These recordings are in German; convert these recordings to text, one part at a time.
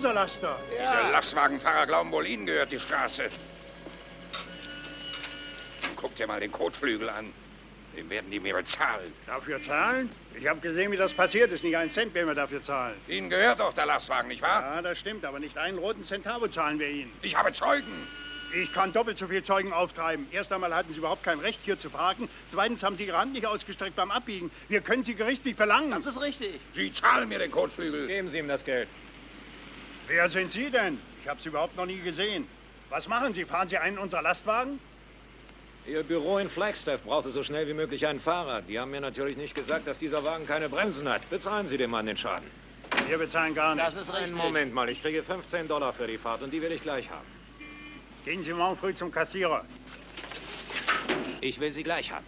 Unser Laster. Diese Lastwagenfahrer glauben wohl, ihnen gehört die Straße. Guck dir mal den Kotflügel an. Den werden die mir bezahlen. Dafür zahlen? Ich habe gesehen, wie das passiert ist. Nicht einen Cent werden wir dafür zahlen. Ihnen gehört doch der Lastwagen, nicht wahr? Ja, das stimmt, aber nicht einen roten Centavo zahlen wir Ihnen. Ich habe Zeugen. Ich kann doppelt so viel Zeugen auftreiben. Erst einmal hatten Sie überhaupt kein Recht, hier zu parken. Zweitens haben Sie Ihre Hand nicht ausgestreckt beim Abbiegen. Wir können Sie gerichtlich belangen. Das ist richtig. Sie zahlen mir den Kotflügel. Geben Sie ihm das Geld. Wer sind Sie denn? Ich habe Sie überhaupt noch nie gesehen. Was machen Sie? Fahren Sie einen unserer Lastwagen? Ihr Büro in Flagstaff brauchte so schnell wie möglich einen Fahrer. Die haben mir natürlich nicht gesagt, dass dieser Wagen keine Bremsen hat. Bezahlen Sie dem Mann den Schaden. Wir bezahlen gar nichts. Das ist richtig. Einen Moment mal, ich kriege 15 Dollar für die Fahrt und die will ich gleich haben. Gehen Sie morgen früh zum Kassierer. Ich will sie gleich haben.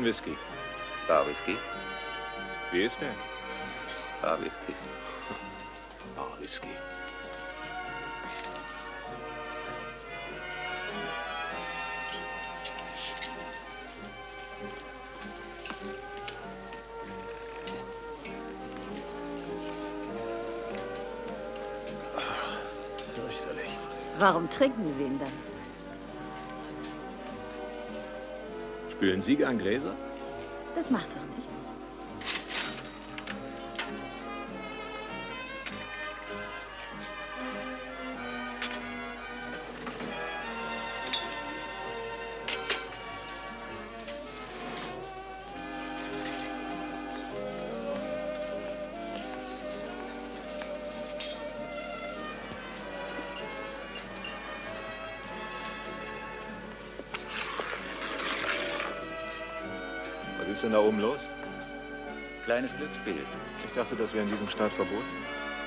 Ein Whisky. Bar Whisky? Wie ist der? Bar Whisky. Bar Whisky. Warum trinken Sie ihn dann? Spülen Sie gern Gläser? Das macht doch nichts. Denn da oben los? Kleines Glücksspiel. Ich dachte, das wäre in diesem Staat verboten.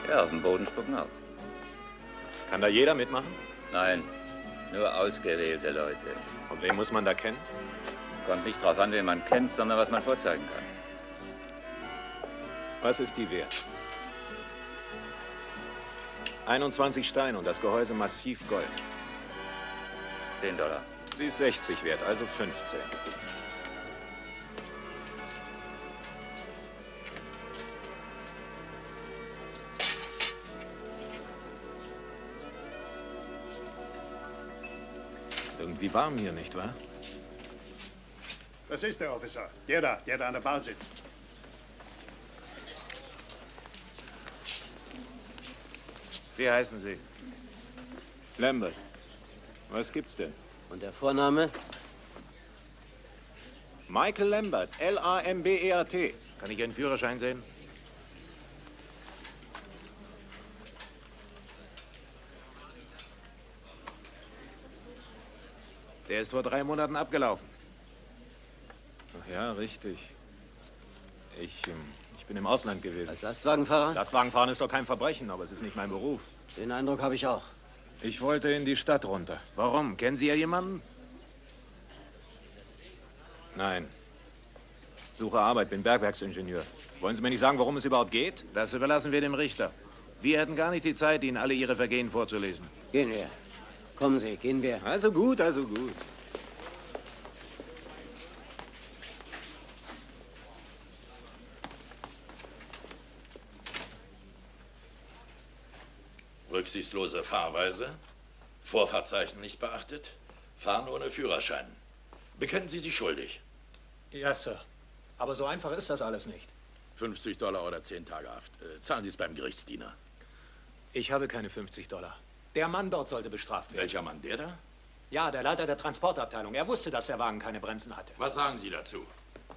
Ja, auf dem Boden spucken auch. Kann da jeder mitmachen? Nein, nur ausgewählte Leute. Und wen muss man da kennen? Kommt nicht drauf an, wen man kennt, sondern was man vorzeigen kann. Was ist die wert? 21 Steine und das Gehäuse massiv Gold. 10 Dollar. Sie ist 60 wert, also 15. Irgendwie warm hier, nicht wahr? Das ist der Officer. Der da, der da an der Bar sitzt. Wie heißen Sie? Lambert. Was gibt's denn? Und der Vorname? Michael Lambert. L-A-M-B-E-R-T. Kann ich Ihren Führerschein sehen? Der ist vor drei Monaten abgelaufen. Ach ja, richtig. Ich, ähm, ich bin im Ausland gewesen. Als Lastwagenfahrer? Lastwagenfahren ist doch kein Verbrechen, aber es ist nicht mein Beruf. Den Eindruck habe ich auch. Ich wollte in die Stadt runter. Warum? Kennen Sie ja jemanden? Nein. Suche Arbeit, bin Bergwerksingenieur. Wollen Sie mir nicht sagen, worum es überhaupt geht? Das überlassen wir dem Richter. Wir hätten gar nicht die Zeit, Ihnen alle Ihre Vergehen vorzulesen. Gehen wir. Kommen Sie, gehen wir. Also gut, also gut. Rücksichtslose Fahrweise, Vorfahrtzeichen nicht beachtet, Fahren ohne Führerschein. Bekennen Sie sich schuldig. Ja, Sir. Aber so einfach ist das alles nicht. 50 Dollar oder 10 Tage Haft. Äh, zahlen Sie es beim Gerichtsdiener. Ich habe keine 50 Dollar. Der Mann dort sollte bestraft werden. Welcher Mann, der da? Ja, der Leiter der Transportabteilung. Er wusste, dass der Wagen keine Bremsen hatte. Was sagen Sie dazu?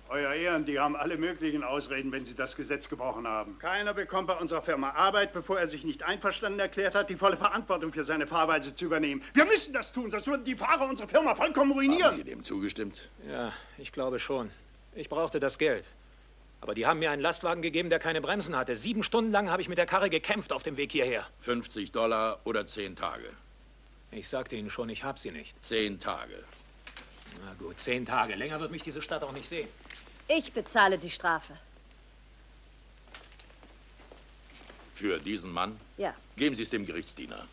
Euer Ehren, die haben alle möglichen Ausreden, wenn sie das Gesetz gebrochen haben. Keiner bekommt bei unserer Firma Arbeit, bevor er sich nicht einverstanden erklärt hat, die volle Verantwortung für seine Fahrweise zu übernehmen. Wir müssen das tun, sonst würden die Fahrer unsere Firma vollkommen Haben Sie ruinieren. dem zugestimmt? Ja, ich glaube schon. Ich brauchte das Geld. Aber die haben mir einen Lastwagen gegeben, der keine Bremsen hatte. Sieben Stunden lang habe ich mit der Karre gekämpft auf dem Weg hierher. 50 Dollar oder 10 Tage? Ich sagte Ihnen schon, ich habe sie nicht. 10 Tage. Na gut, zehn Tage. Länger wird mich diese Stadt auch nicht sehen. Ich bezahle die Strafe. Für diesen Mann? Ja. Geben Sie es dem Gerichtsdiener.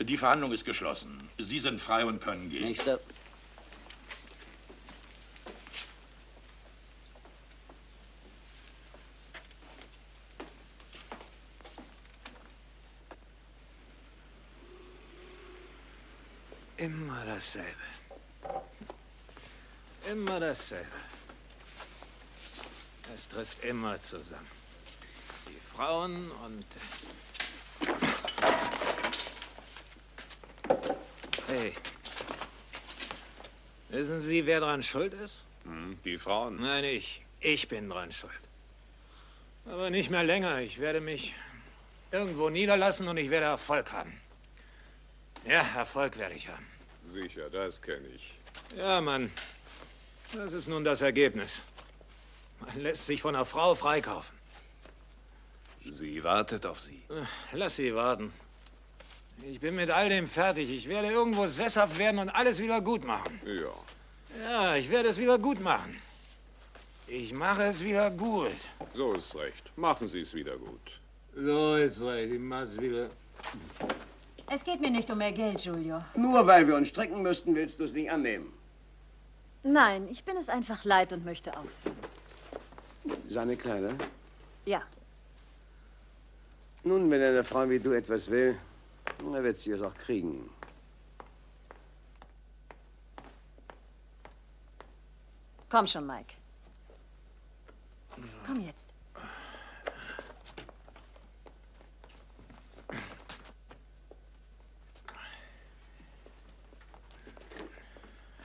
Die Verhandlung ist geschlossen. Sie sind frei und können gehen. Nächster. Immer dasselbe. Immer dasselbe. Es trifft immer zusammen. Die Frauen und... Hey. Wissen Sie, wer dran schuld ist? Hm, die Frauen. Nein, ich. Ich bin dran schuld. Aber nicht mehr länger. Ich werde mich irgendwo niederlassen und ich werde Erfolg haben. Ja, Erfolg werde ich haben. Sicher, das kenne ich. Ja, Mann. Das ist nun das Ergebnis. Man lässt sich von einer Frau freikaufen. Sie wartet auf Sie. Lass sie warten. Ich bin mit all dem fertig. Ich werde irgendwo sesshaft werden und alles wieder gut machen. Ja. Ja, ich werde es wieder gut machen. Ich mache es wieder gut. So ist recht. Machen Sie es wieder gut. So ist recht. Ich mache es wieder. Es geht mir nicht um mehr Geld, Giulio. Nur weil wir uns strecken müssten, willst du es nicht annehmen. Nein, ich bin es einfach leid und möchte auf. Seine Kleider? Ja. Nun, wenn eine Frau wie du etwas will, dann wird sie es auch kriegen. Komm schon, Mike. Komm jetzt.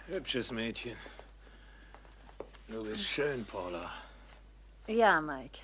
Hübsches Mädchen. Du bist schön, Paula. Ja, Mike.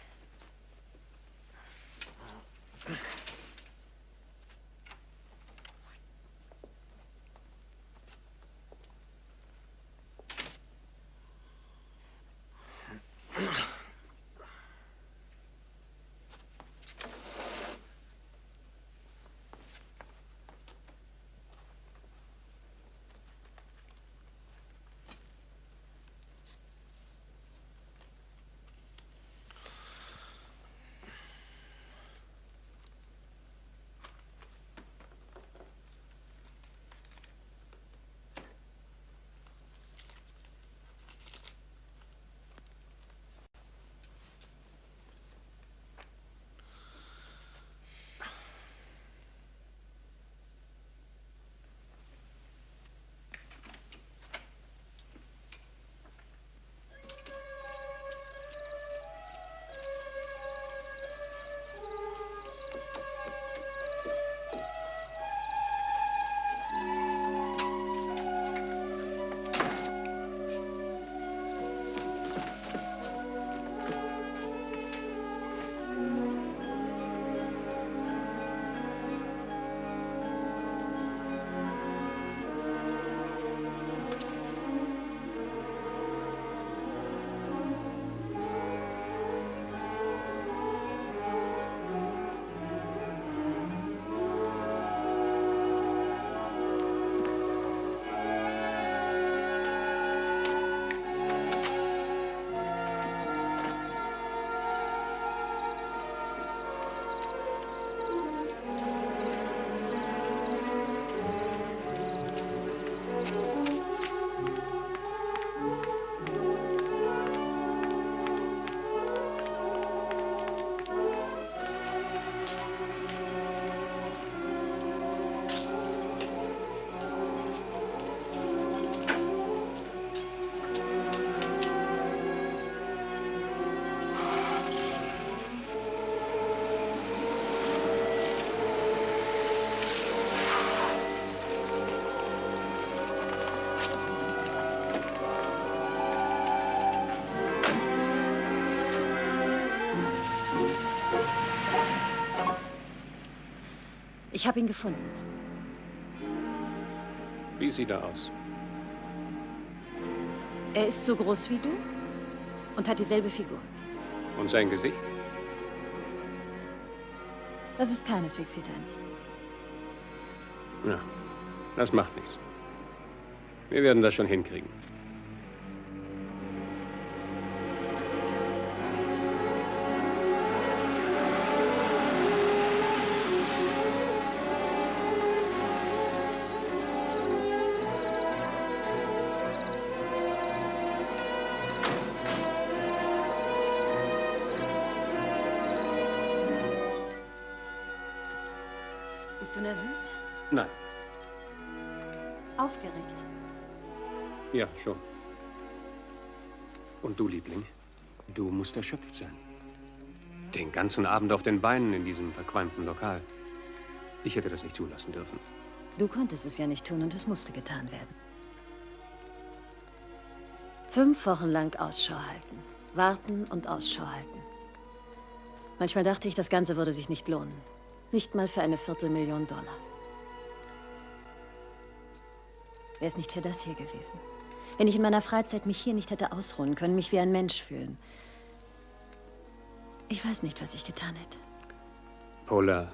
Ich habe ihn gefunden. Wie sieht er aus? Er ist so groß wie du und hat dieselbe Figur. Und sein Gesicht? Das ist keineswegs wie deins. Ja, das macht nichts. Wir werden das schon hinkriegen. Nervös? Nein, Aufgeregt? ja, schon. Und du, Liebling, du musst erschöpft sein. Den ganzen Abend auf den Beinen in diesem verqualmten Lokal. Ich hätte das nicht zulassen dürfen. Du konntest es ja nicht tun und es musste getan werden. Fünf Wochen lang Ausschau halten. Warten und Ausschau halten. Manchmal dachte ich, das Ganze würde sich nicht lohnen. Nicht mal für eine Viertelmillion Dollar. Wäre es nicht für das hier gewesen. Wenn ich in meiner Freizeit mich hier nicht hätte ausruhen können, mich wie ein Mensch fühlen. Ich weiß nicht, was ich getan hätte. Paula,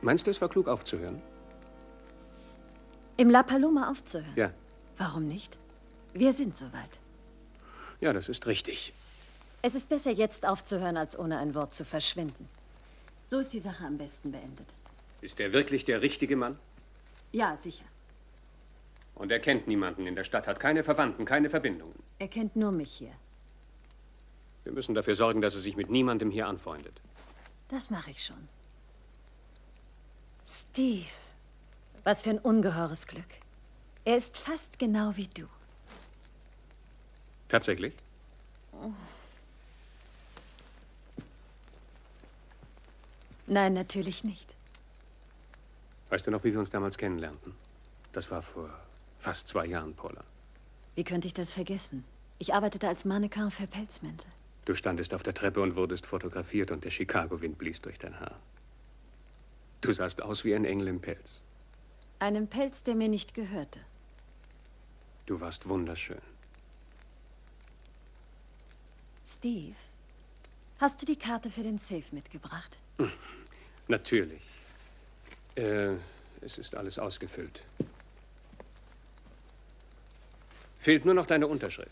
meinst du, es war klug aufzuhören? Im La Paloma aufzuhören? Ja. Warum nicht? Wir sind soweit. Ja, das ist richtig. Es ist besser, jetzt aufzuhören, als ohne ein Wort zu verschwinden. So ist die Sache am besten beendet. Ist er wirklich der richtige Mann? Ja, sicher. Und er kennt niemanden in der Stadt, hat keine Verwandten, keine Verbindungen. Er kennt nur mich hier. Wir müssen dafür sorgen, dass er sich mit niemandem hier anfreundet. Das mache ich schon. Steve. Was für ein ungeheures Glück. Er ist fast genau wie du. Tatsächlich? Nein, natürlich nicht. Weißt du noch, wie wir uns damals kennenlernten? Das war vor fast zwei Jahren, Paula. Wie könnte ich das vergessen? Ich arbeitete als Mannequin für Pelzmäntel. Du standest auf der Treppe und wurdest fotografiert und der Chicago-Wind blies durch dein Haar. Du sahst aus wie ein Engel im Pelz. Einem Pelz, der mir nicht gehörte. Du warst wunderschön. Steve, hast du die Karte für den Safe mitgebracht? Natürlich. Äh, es ist alles ausgefüllt. Fehlt nur noch deine Unterschrift.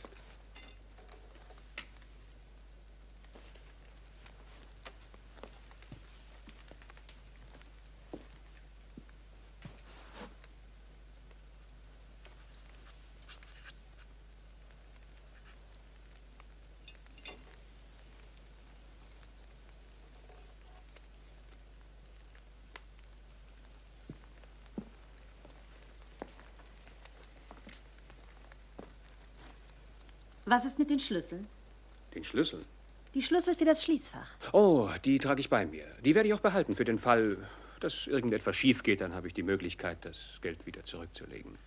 Was ist mit den Schlüsseln? Den Schlüssel? Die Schlüssel für das Schließfach. Oh, die trage ich bei mir. Die werde ich auch behalten für den Fall, dass irgendetwas schief geht. Dann habe ich die Möglichkeit, das Geld wieder zurückzulegen.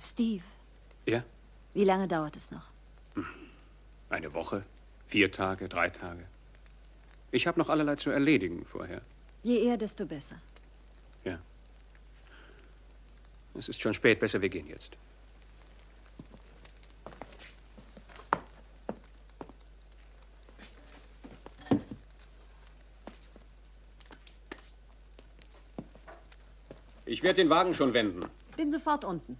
Steve, Ja? wie lange dauert es noch? Eine Woche? Vier Tage? Drei Tage? Ich habe noch allerlei zu erledigen vorher. Je eher, desto besser. Ja. Es ist schon spät. Besser, wir gehen jetzt. Ich werde den Wagen schon wenden. Bin sofort unten.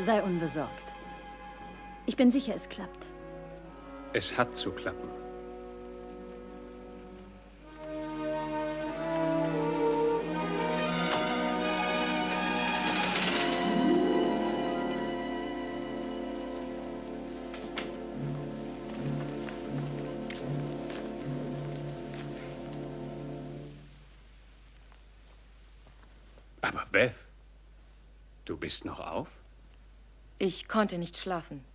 Sei unbesorgt. Ich bin sicher, es klappt. Es hat zu klappen. Aber Beth, du bist noch auf? Ich konnte nicht schlafen.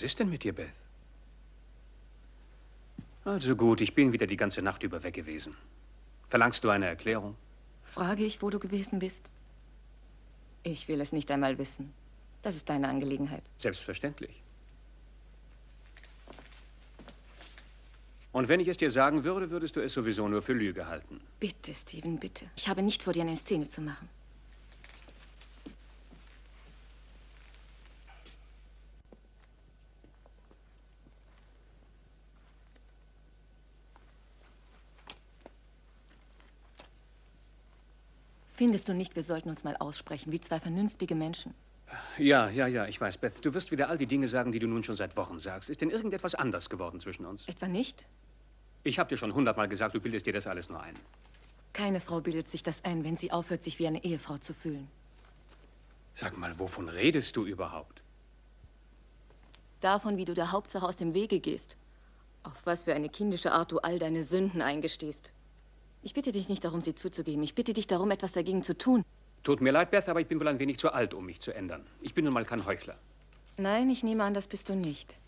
Was ist denn mit dir, Beth? Also gut, ich bin wieder die ganze Nacht über weg gewesen. Verlangst du eine Erklärung? Frage ich, wo du gewesen bist? Ich will es nicht einmal wissen. Das ist deine Angelegenheit. Selbstverständlich. Und wenn ich es dir sagen würde, würdest du es sowieso nur für Lüge halten. Bitte, Steven, bitte. Ich habe nicht vor, dir eine Szene zu machen. Findest du nicht, wir sollten uns mal aussprechen, wie zwei vernünftige Menschen? Ja, ja, ja, ich weiß, Beth. Du wirst wieder all die Dinge sagen, die du nun schon seit Wochen sagst. Ist denn irgendetwas anders geworden zwischen uns? Etwa nicht? Ich habe dir schon hundertmal gesagt, du bildest dir das alles nur ein. Keine Frau bildet sich das ein, wenn sie aufhört, sich wie eine Ehefrau zu fühlen. Sag mal, wovon redest du überhaupt? Davon, wie du der Hauptsache aus dem Wege gehst. Auf was für eine kindische Art du all deine Sünden eingestehst. Ich bitte dich nicht darum, sie zuzugeben. Ich bitte dich darum, etwas dagegen zu tun. Tut mir leid, Beth, aber ich bin wohl ein wenig zu alt, um mich zu ändern. Ich bin nun mal kein Heuchler. Nein, ich nehme an, das bist du nicht.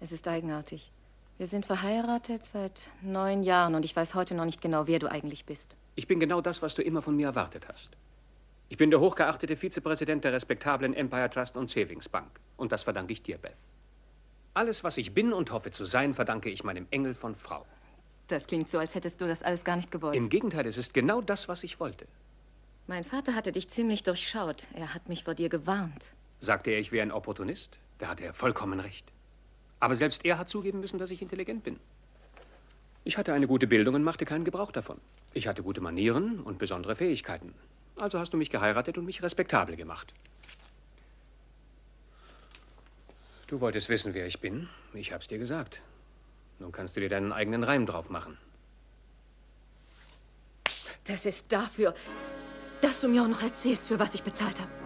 Es ist eigenartig. Wir sind verheiratet seit neun Jahren und ich weiß heute noch nicht genau, wer du eigentlich bist. Ich bin genau das, was du immer von mir erwartet hast. Ich bin der hochgeachtete Vizepräsident der respektablen Empire Trust und Savings Bank. Und das verdanke ich dir, Beth. Alles, was ich bin und hoffe zu sein, verdanke ich meinem Engel von Frau. Das klingt so, als hättest du das alles gar nicht gewollt. Im Gegenteil, es ist genau das, was ich wollte. Mein Vater hatte dich ziemlich durchschaut. Er hat mich vor dir gewarnt. Sagte er, ich wäre ein Opportunist? Da hatte er vollkommen recht. Aber selbst er hat zugeben müssen, dass ich intelligent bin. Ich hatte eine gute Bildung und machte keinen Gebrauch davon. Ich hatte gute Manieren und besondere Fähigkeiten. Also hast du mich geheiratet und mich respektabel gemacht. Du wolltest wissen, wer ich bin. Ich hab's dir gesagt. Nun kannst du dir deinen eigenen Reim drauf machen. Das ist dafür, dass du mir auch noch erzählst, für was ich bezahlt habe.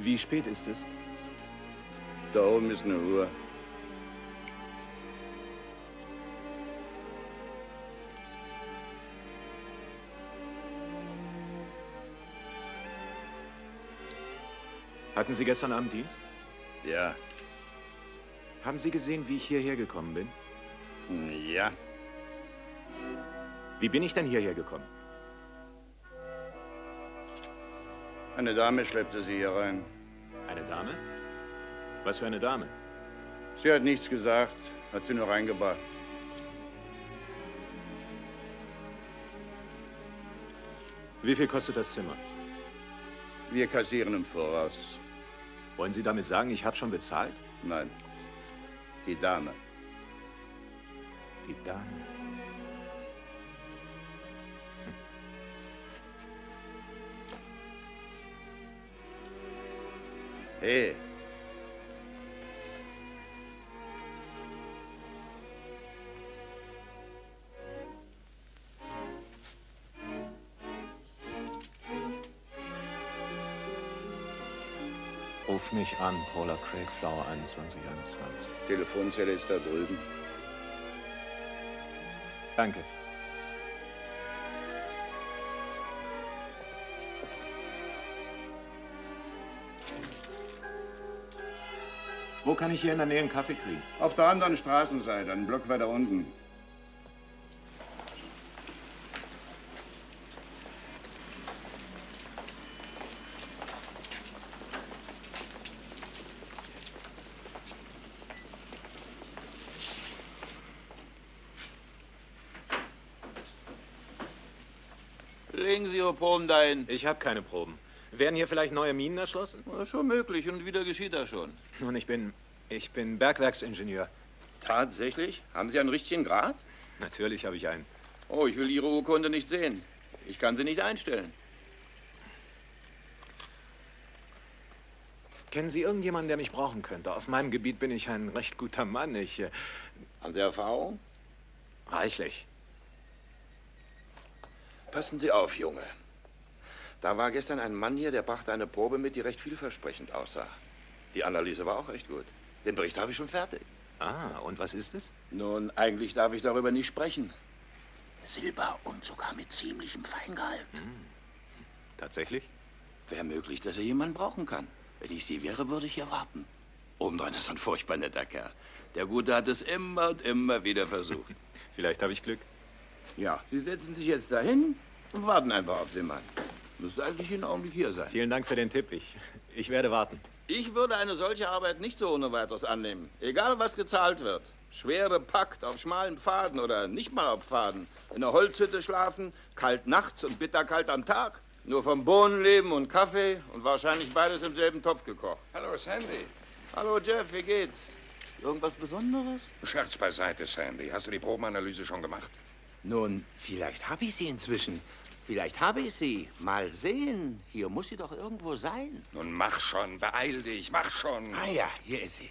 Wie spät ist es? Da oben ist eine Uhr. Hatten Sie gestern Abend Dienst? Ja. Haben Sie gesehen, wie ich hierher gekommen bin? Ja. Wie bin ich denn hierher gekommen? Eine Dame schleppte sie hier rein. Eine Dame? Was für eine Dame? Sie hat nichts gesagt, hat sie nur reingebracht. Wie viel kostet das Zimmer? Wir kassieren im Voraus. Wollen Sie damit sagen, ich habe schon bezahlt? Nein. Die Dame. Die Dame. Hey. Ruf mich an, Paula Craig, Flower 2121. Telefonzelle ist da drüben. Danke. Wo kann ich hier in der Nähe einen Kaffee kriegen? Auf der anderen Straßenseite, einen Block weiter unten. Legen Sie Ihre Proben dahin. Ich habe keine Proben. Werden hier vielleicht neue Minen erschlossen? Ja, schon möglich. Und wieder geschieht das schon. Nun, ich bin. Ich bin Bergwerksingenieur. Tatsächlich? Haben Sie einen richtigen Grad? Natürlich habe ich einen. Oh, ich will Ihre Urkunde nicht sehen. Ich kann sie nicht einstellen. Kennen Sie irgendjemanden, der mich brauchen könnte? Auf meinem Gebiet bin ich ein recht guter Mann. Ich. Äh, Haben Sie Erfahrung? reichlich. Passen Sie auf, Junge. Da war gestern ein Mann hier, der brachte eine Probe mit, die recht vielversprechend aussah. Die Analyse war auch recht gut. Den Bericht habe ich schon fertig. Ah, und was ist es? Nun, eigentlich darf ich darüber nicht sprechen. Silber und sogar mit ziemlichem Feingehalt. Tatsächlich? Wäre möglich, dass er jemanden brauchen kann. Wenn ich Sie wäre, würde ich hier warten. Obendrein ist ein furchtbar netter Kerl. Der Gute hat es immer und immer wieder versucht. Vielleicht habe ich Glück. Ja, Sie setzen sich jetzt dahin und warten einfach auf den Mann. Müsste eigentlich jeden Augenblick hier sein. Vielen Dank für den Tipp. Ich, ich werde warten. Ich würde eine solche Arbeit nicht so ohne weiteres annehmen. Egal, was gezahlt wird. Schwer bepackt, auf schmalen Pfaden oder nicht mal auf Pfaden. In der Holzhütte schlafen, kalt nachts und bitterkalt am Tag. Nur vom Bohnen leben und Kaffee und wahrscheinlich beides im selben Topf gekocht. Hallo, Sandy. Hallo, Jeff, wie geht's? Irgendwas Besonderes? Scherz beiseite, Sandy. Hast du die Probenanalyse schon gemacht? Nun, vielleicht habe ich sie inzwischen. Vielleicht habe ich sie. Mal sehen. Hier muss sie doch irgendwo sein. Nun mach schon, beeil dich, mach schon. Ah ja, hier ist sie.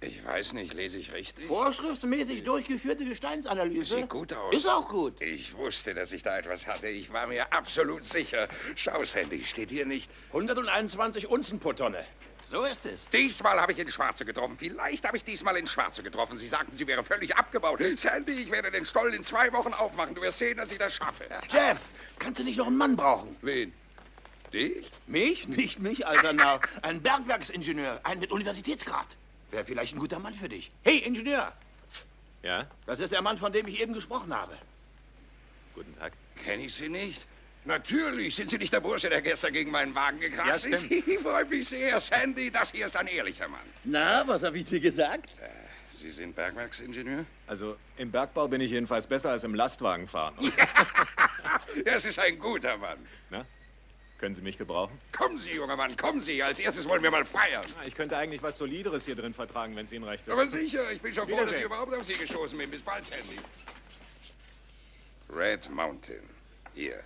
Ich weiß nicht, lese ich richtig? Vorschriftsmäßig durchgeführte Gesteinsanalyse. Sieht gut aus. Ist auch gut. Ich wusste, dass ich da etwas hatte. Ich war mir absolut sicher. Schau, Sandy, steht hier nicht. 121 Unzen pro Tonne. So ist es. Diesmal habe ich ins Schwarze getroffen. Vielleicht habe ich diesmal ins Schwarze getroffen. Sie sagten, sie wäre völlig abgebaut. Sandy, ich werde den Stollen in zwei Wochen aufmachen. Du wirst sehen, dass ich das schaffe. Jeff, kannst du nicht noch einen Mann brauchen? Wen? Dich? Mich? Nicht mich, alter Narr. Ein Bergwerksingenieur, ein mit Universitätsgrad. Wäre vielleicht ein guter Mann für dich. Hey, Ingenieur! Ja? Das ist der Mann, von dem ich eben gesprochen habe. Guten Tag. Kenne ich Sie nicht? Natürlich. Sind Sie nicht der Bursche, der gestern gegen meinen Wagen gekracht Ja, ist? Ich freue mich sehr. Sandy, das hier ist ein ehrlicher Mann. Na, was habe ich dir gesagt? Äh, Sie sind Bergwerksingenieur? Also im Bergbau bin ich jedenfalls besser als im Lastwagenfahren. Das ist ein guter Mann. Na? Können Sie mich gebrauchen? Kommen Sie, junger Mann, kommen Sie. Als erstes wollen wir mal feiern. Ah, Ich könnte eigentlich was Solideres hier drin vertragen, wenn es Ihnen recht ist. Aber sicher, ich bin schon froh, dass ich überhaupt auf Sie gestoßen bin. Bis bald, Sandy. Red Mountain. Hier.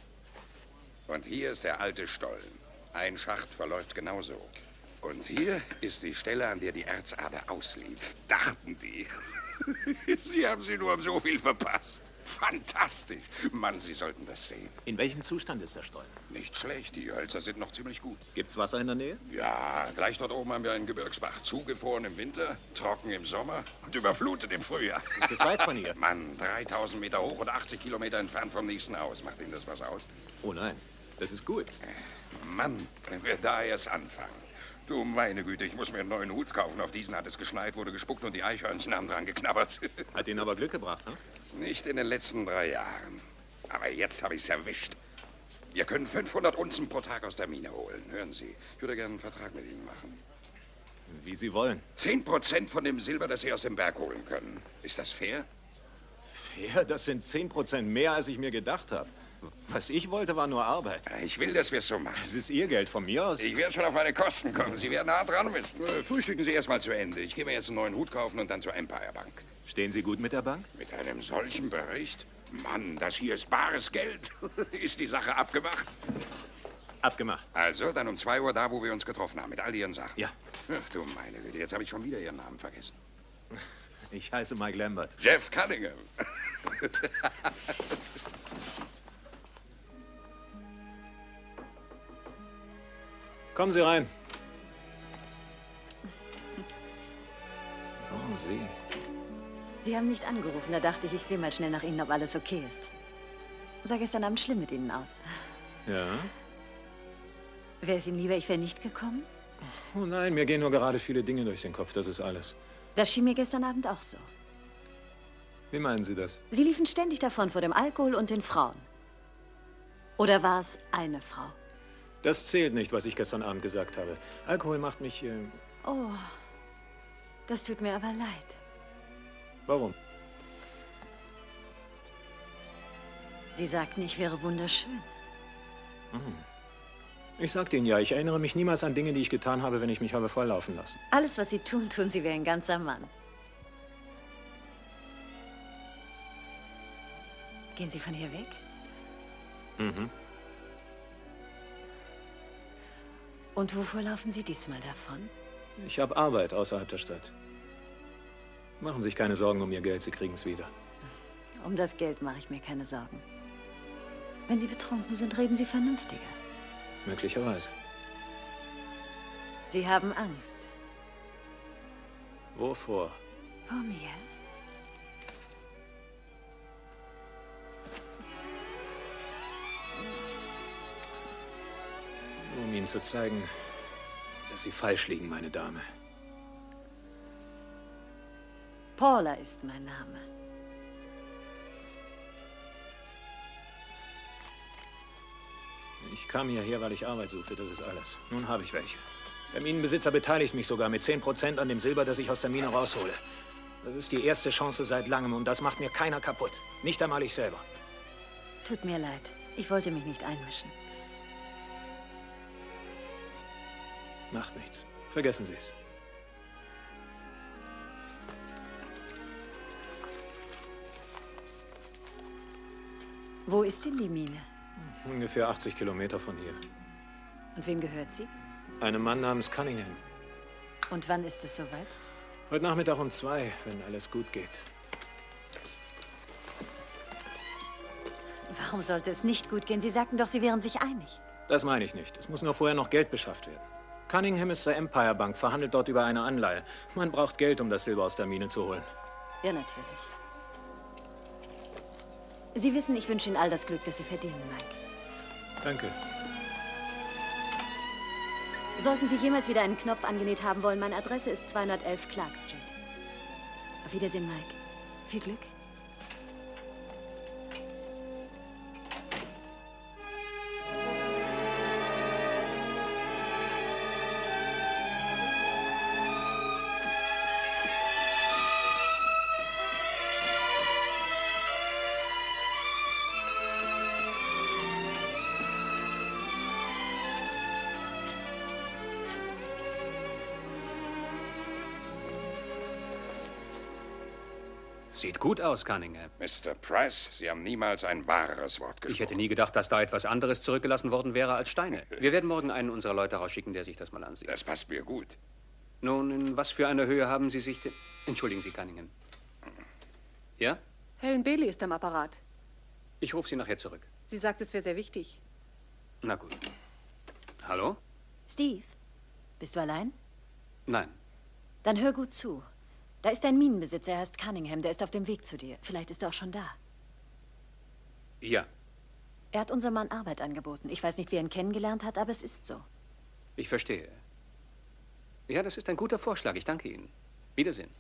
Und hier ist der alte Stollen. Ein Schacht verläuft genauso. Und hier ist die Stelle, an der die Erzader auslief. Dachten die. Sie haben sie nur um so viel verpasst. Fantastisch. Mann, Sie sollten das sehen. In welchem Zustand ist der Stollen? Nicht schlecht. Die Hölzer sind noch ziemlich gut. Gibt's Wasser in der Nähe? Ja, gleich dort oben haben wir einen Gebirgsbach. Zugefroren im Winter, trocken im Sommer und überflutet im Frühjahr. Ist das weit von hier? Mann, 3000 Meter hoch und 80 Kilometer entfernt vom nächsten Haus. Macht Ihnen das was aus? Oh nein, das ist gut. Mann, wenn wir da erst anfangen. Du meine Güte, ich muss mir einen neuen Hut kaufen. Auf diesen hat es geschneit, wurde gespuckt und die Eichhörnchen haben dran geknabbert. Hat Ihnen aber Glück gebracht, ne? Nicht in den letzten drei Jahren. Aber jetzt habe ich es erwischt. Wir können 500 Unzen pro Tag aus der Mine holen. Hören Sie, ich würde gerne einen Vertrag mit Ihnen machen. Wie Sie wollen. Zehn Prozent von dem Silber, das Sie aus dem Berg holen können. Ist das fair? Fair? Das sind 10 Prozent mehr, als ich mir gedacht habe. Was ich wollte, war nur Arbeit. Ich will, dass wir es so machen. Das ist Ihr Geld von mir aus. Ich werde schon auf meine Kosten kommen. Sie werden hart dran müssen. Äh, Frühstücken Sie erst mal zu Ende. Ich gehe mir jetzt einen neuen Hut kaufen und dann zur Empire Bank. Stehen Sie gut mit der Bank? Mit einem solchen Bericht? Mann, das hier ist bares Geld. ist die Sache abgemacht? Abgemacht. Also, dann um 2 Uhr da, wo wir uns getroffen haben, mit all Ihren Sachen. Ja. Ach du meine Güte, jetzt habe ich schon wieder Ihren Namen vergessen. Ich heiße Mike Lambert. Jeff Cunningham. Kommen Sie rein. Oh, Sie. Sie haben nicht angerufen. Da dachte ich, ich sehe mal schnell nach Ihnen, ob alles okay ist. Sah gestern Abend schlimm mit Ihnen aus. Ja? Wäre es Ihnen lieber, ich wäre nicht gekommen? Oh nein, mir gehen nur gerade viele Dinge durch den Kopf. Das ist alles. Das schien mir gestern Abend auch so. Wie meinen Sie das? Sie liefen ständig davon vor dem Alkohol und den Frauen. Oder war es eine Frau? Das zählt nicht, was ich gestern Abend gesagt habe. Alkohol macht mich. Äh, Oh, das tut mir aber leid. warum? Sie sagten, ich wäre wunderschön. Hm. Ich sagte Ihnen ja, ich erinnere mich niemals an Dinge, die ich getan habe, wenn ich mich habe volllaufen lassen. Alles, was Sie tun, tun Sie wie ein ganzer Mann. Gehen Sie von hier weg? Mhm. Und wovor laufen Sie diesmal davon? Ich habe Arbeit außerhalb der Stadt. Machen Sie sich keine Sorgen um Ihr Geld, Sie kriegen es wieder. Um das Geld mache ich mir keine Sorgen. Wenn Sie betrunken sind, reden Sie vernünftiger. Möglicherweise. Sie haben Angst. Wovor? Vor mir? Um Ihnen zu zeigen, dass Sie falsch liegen, meine Dame. Paula ist mein Name. Ich kam hierher, weil ich Arbeit suchte, das ist alles. Nun habe ich welche. Der Minenbesitzer beteiligt mich sogar mit 10 Prozent an dem Silber, das ich aus der Mine raushole. Das ist die erste Chance seit langem und das macht mir keiner kaputt. Nicht einmal ich selber. Tut mir leid. Ich wollte mich nicht einmischen. Macht nichts. Vergessen Sie es. Wo ist denn die Mine? Ungefähr 80 Kilometer von hier. Und wem gehört sie? Einem Mann namens Cunningham. Und wann ist es soweit? Heute Nachmittag um zwei, wenn alles gut geht. Warum sollte es nicht gut gehen? Sie sagten doch, Sie wären sich einig. Das meine ich nicht. Es muss nur vorher noch Geld beschafft werden. Cunningham ist zur Empire Bank, verhandelt dort über eine Anleihe. Man braucht Geld, um das Silber aus der Mine zu holen. Ja, natürlich. Sie wissen, ich wünsche Ihnen all das Glück, das Sie verdienen, Mike. Danke. Sollten Sie jemals wieder einen Knopf angenäht haben wollen, meine Adresse ist 211 Clark Street. Auf Wiedersehen, Mike. Viel Glück. Sieht gut aus, Cunningham. Mr. Price, Sie haben niemals ein wahreres Wort gesprochen. Ich hätte nie gedacht, dass da etwas anderes zurückgelassen worden wäre als Steine. Wir werden morgen einen unserer Leute rausschicken, der sich das mal ansieht. Das passt mir gut. Nun, in was für einer Höhe haben Sie sich denn... Entschuldigen Sie, Cunningham. Ja? Helen Bailey ist am Apparat. Ich rufe Sie nachher zurück. Sie sagt, es wäre sehr wichtig. Na gut. Hallo? Steve, bist du allein? Nein. Dann hör gut zu. Da ist ein Minenbesitzer, er heißt Cunningham, der ist auf dem Weg zu dir. Vielleicht ist er auch schon da. Ja, Er hat unserem Mann Arbeit angeboten. Ich weiß nicht, wie er ihn kennengelernt hat, aber es ist so. ich verstehe. Ja, das ist ein guter Vorschlag. Ich danke Ihnen. Wiedersehen.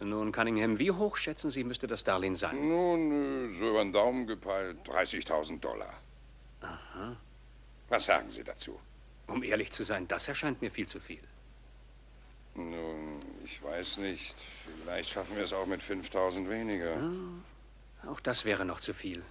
Nun, Cunningham, wie hoch schätzen Sie, müsste das Darlehen sein? Nun, äh, so über den Daumen gepeilt, 30.000 Dollar. Aha. Was sagen Sie dazu? Um ehrlich zu sein, das erscheint mir viel zu viel. Nun, ich weiß nicht. Vielleicht schaffen wir es auch mit 5000 weniger. Auch das wäre noch zu viel.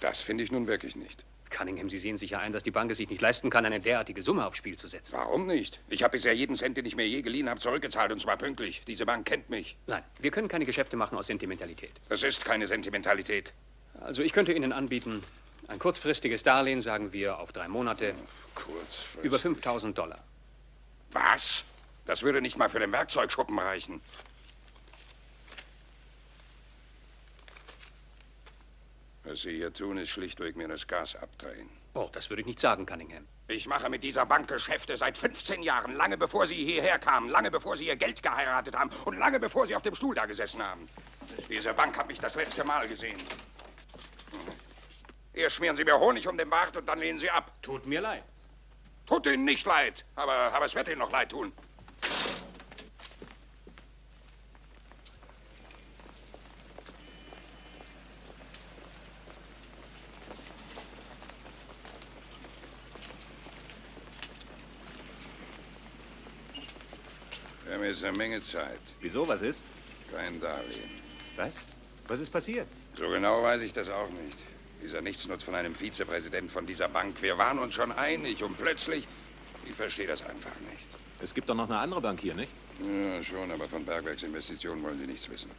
Das finde ich nun wirklich nicht. Cunningham, Sie sehen sicher ein, dass die Bank es sich nicht leisten kann, eine derartige Summe aufs Spiel zu setzen. Warum nicht? Ich habe bisher jeden Cent, den ich mir je geliehen habe, zurückgezahlt und zwar pünktlich. Diese Bank kennt mich. Nein, wir können keine Geschäfte machen aus Sentimentalität. Das ist keine Sentimentalität. Also ich könnte Ihnen anbieten, ein kurzfristiges Darlehen, sagen wir, auf drei Monate. Kurzfristig. Über 5000 Dollar. Was? Das würde nicht mal für den Werkzeugschuppen reichen. Was Sie hier tun, ist schlichtweg mir das Gas abdrehen. Oh, das würde ich nicht sagen, Cunningham. Ich mache mit dieser Bank Geschäfte seit 15 Jahren, lange bevor Sie hierher kamen, lange bevor Sie Ihr Geld geheiratet haben und lange bevor Sie auf dem Stuhl da gesessen haben. Diese Bank hat mich das letzte Mal gesehen. Hier schmieren Sie mir Honig um den Bart und dann lehnen Sie ab. Tut mir leid. Tut Ihnen nicht leid, aber, aber es wird Ihnen noch leid tun. Wir haben jetzt eine Menge Zeit. Wieso, was ist? Kein Darlehen. Was? Was ist passiert? So genau weiß ich das auch nicht. Dieser Nichtsnutz von einem Vizepräsident von dieser Bank. Wir waren uns schon einig und plötzlich. Ich verstehe das einfach nicht. Es gibt doch noch eine andere Bank hier, nicht? Ja, schon, aber von Bergwerksinvestitionen wollen Sie nichts wissen.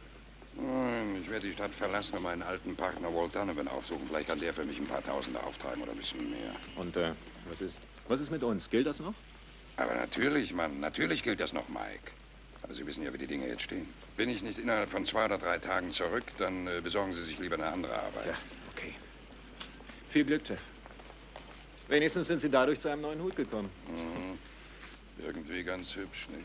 Nein, ich werde die Stadt verlassen und meinen alten Partner Walt Donovan aufsuchen. Vielleicht kann der für mich ein paar Tausende auftreiben oder ein bisschen mehr. Und äh, was ist, was ist mit uns? Gilt das noch? Aber natürlich, Mann, natürlich gilt das noch, Mike. Aber Sie wissen ja, wie die Dinge jetzt stehen. Bin ich nicht innerhalb von zwei oder drei Tagen zurück, dann äh, besorgen Sie sich lieber eine andere Arbeit. Ja, okay. Viel Glück, Jeff. Wenigstens sind Sie dadurch zu einem neuen Hut gekommen. Mhm. Irgendwie ganz hübsch, nicht?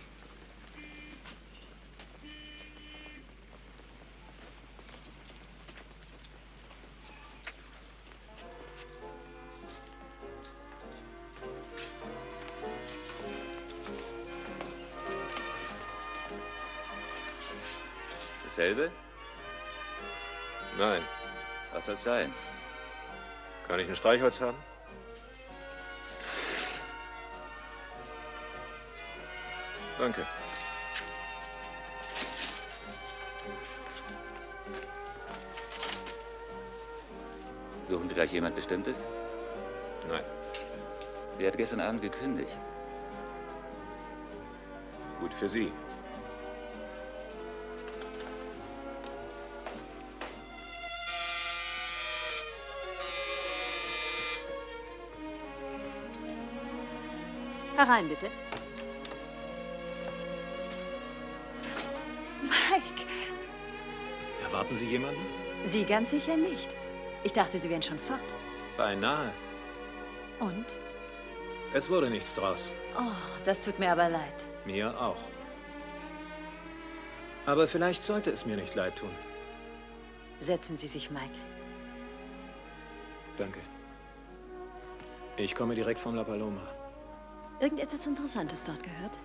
Dasselbe? Nein. Was soll's sein? Kann ich ein Streichholz haben? Danke. Suchen Sie gleich jemand Bestimmtes? Nein. Sie hat gestern Abend gekündigt. Gut für Sie. Herein, bitte. Mike, Erwarten Sie jemanden? Sie ganz sicher nicht. Ich dachte, Sie wären schon fort. Beinahe. Und? Es wurde nichts draus. Oh, das tut mir aber leid. Mir auch. Aber vielleicht sollte es mir nicht leid tun. Setzen Sie sich, Mike. Danke. Ich komme direkt von La Paloma. Irgendetwas Interessantes dort gehört?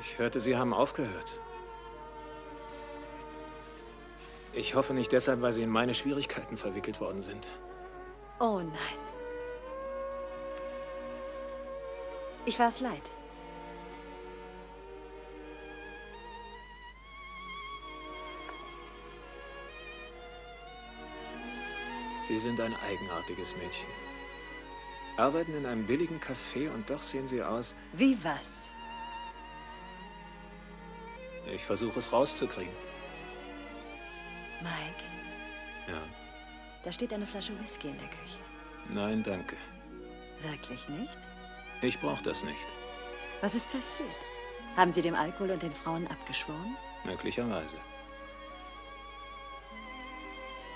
Ich hörte, Sie haben aufgehört. Ich hoffe nicht deshalb, weil Sie in meine Schwierigkeiten verwickelt worden sind. Oh nein. Ich war es leid. Sie sind ein eigenartiges Mädchen. Arbeiten in einem billigen Café und doch sehen Sie aus. Wie was? Ich versuche es rauszukriegen. Mike, Ja. da steht eine Flasche Whisky in der Küche. Nein, danke. Wirklich nicht? Ich brauche das nicht. Was ist passiert? Haben Sie dem Alkohol und den Frauen abgeschworen? Möglicherweise.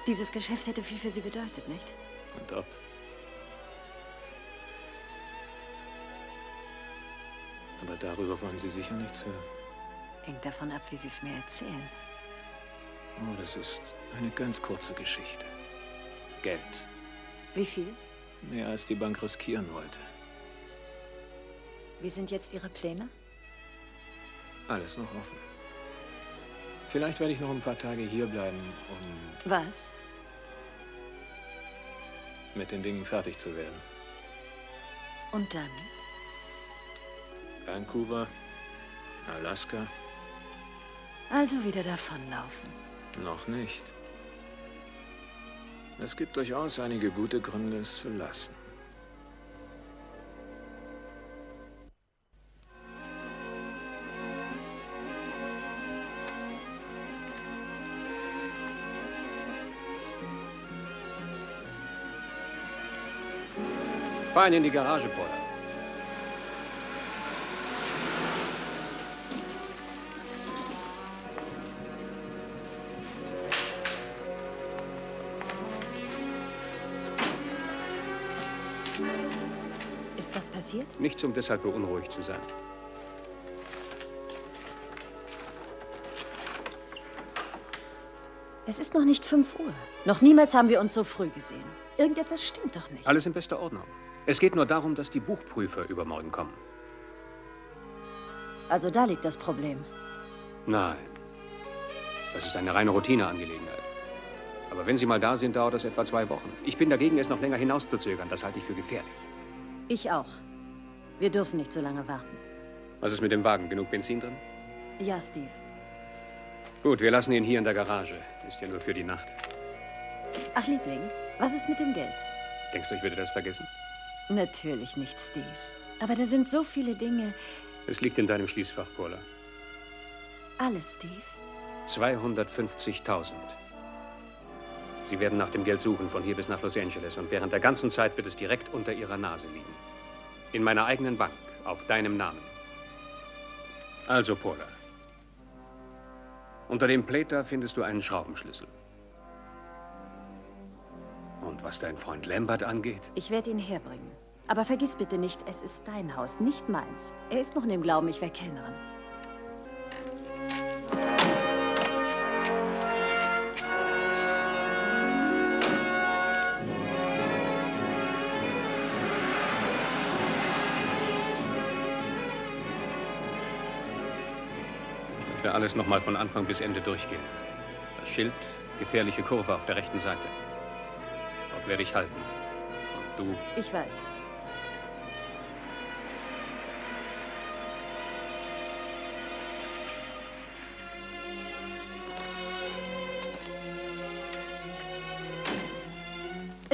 Dieses Geschäft hätte viel für Sie bedeutet, nicht? Und ob. Aber darüber wollen Sie sicher nichts hören. Hängt davon ab, wie Sie es mir erzählen. Oh, das ist eine ganz kurze Geschichte. Geld. Wie viel? Mehr als die Bank riskieren wollte. Wie sind jetzt Ihre Pläne? Alles noch offen. Vielleicht werde ich noch ein paar Tage hierbleiben, um Was? mit den Dingen fertig zu werden. Und dann? Vancouver, Alaska, Also wieder davonlaufen. noch nicht. Es gibt durchaus einige gute Gründe, es zu lassen. Ihn in die Garage, Paula. Passiert? Nichts, um deshalb beunruhigt zu sein. Es ist noch nicht 5 Uhr. Noch niemals haben wir uns so früh gesehen. Irgendetwas stimmt doch nicht. Alles in bester Ordnung. Es geht nur darum, dass die Buchprüfer übermorgen kommen. Also da liegt das Problem. Nein. Das ist eine reine Routineangelegenheit. Aber wenn Sie mal da sind, dauert das etwa zwei Wochen. Ich bin dagegen, es noch länger hinauszuzögern. Das halte ich für gefährlich. Ich auch. Wir dürfen nicht so lange warten. Was ist mit dem Wagen? Genug Benzin drin? Ja, Steve. Gut, wir lassen ihn hier in der Garage. Ist ja nur für die Nacht. Ach, Liebling, was ist mit dem Geld? Denkst du, ich würde das vergessen? Natürlich nicht, Steve. Aber da sind so viele Dinge. Es liegt in deinem Schließfach, Paula. Alles, Steve. 250.000. Sie werden nach dem Geld suchen, von hier bis nach Los Angeles. Und während der ganzen Zeit wird es direkt unter Ihrer Nase liegen. In meiner eigenen Bank, auf deinem Namen. Also, Paula. Unter dem Plate da findest du einen Schraubenschlüssel. Und was dein Freund Lambert angeht, Ich werde ihn herbringen. Aber vergiss bitte nicht, es ist dein Haus, nicht meins. Er ist noch in dem Glauben, ich wäre Kellnerin. Möchte alles noch mal von Anfang bis Ende durchgehen. Das Schild, gefährliche Kurve auf der rechten Seite. Dort werde ich halten. Und du, Ich weiß.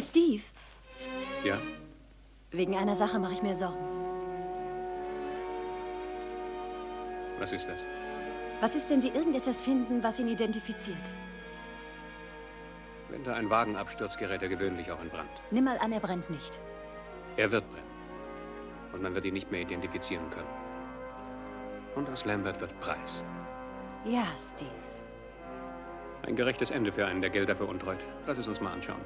Steve, ja? wegen einer Sache mache ich mir Sorgen. Was ist das? Was ist, wenn Sie irgendetwas finden, was ihn identifiziert? Wenn da ein Wagen abstürzt, gerät er gewöhnlich auch in Brand. Nimm mal an, er brennt nicht. Er wird brennen. Und man wird ihn nicht mehr identifizieren können. Und aus Lambert wird Preis. Ja, Steve. Ein gerechtes Ende für einen, der Gelder veruntreut. Lass es uns mal anschauen.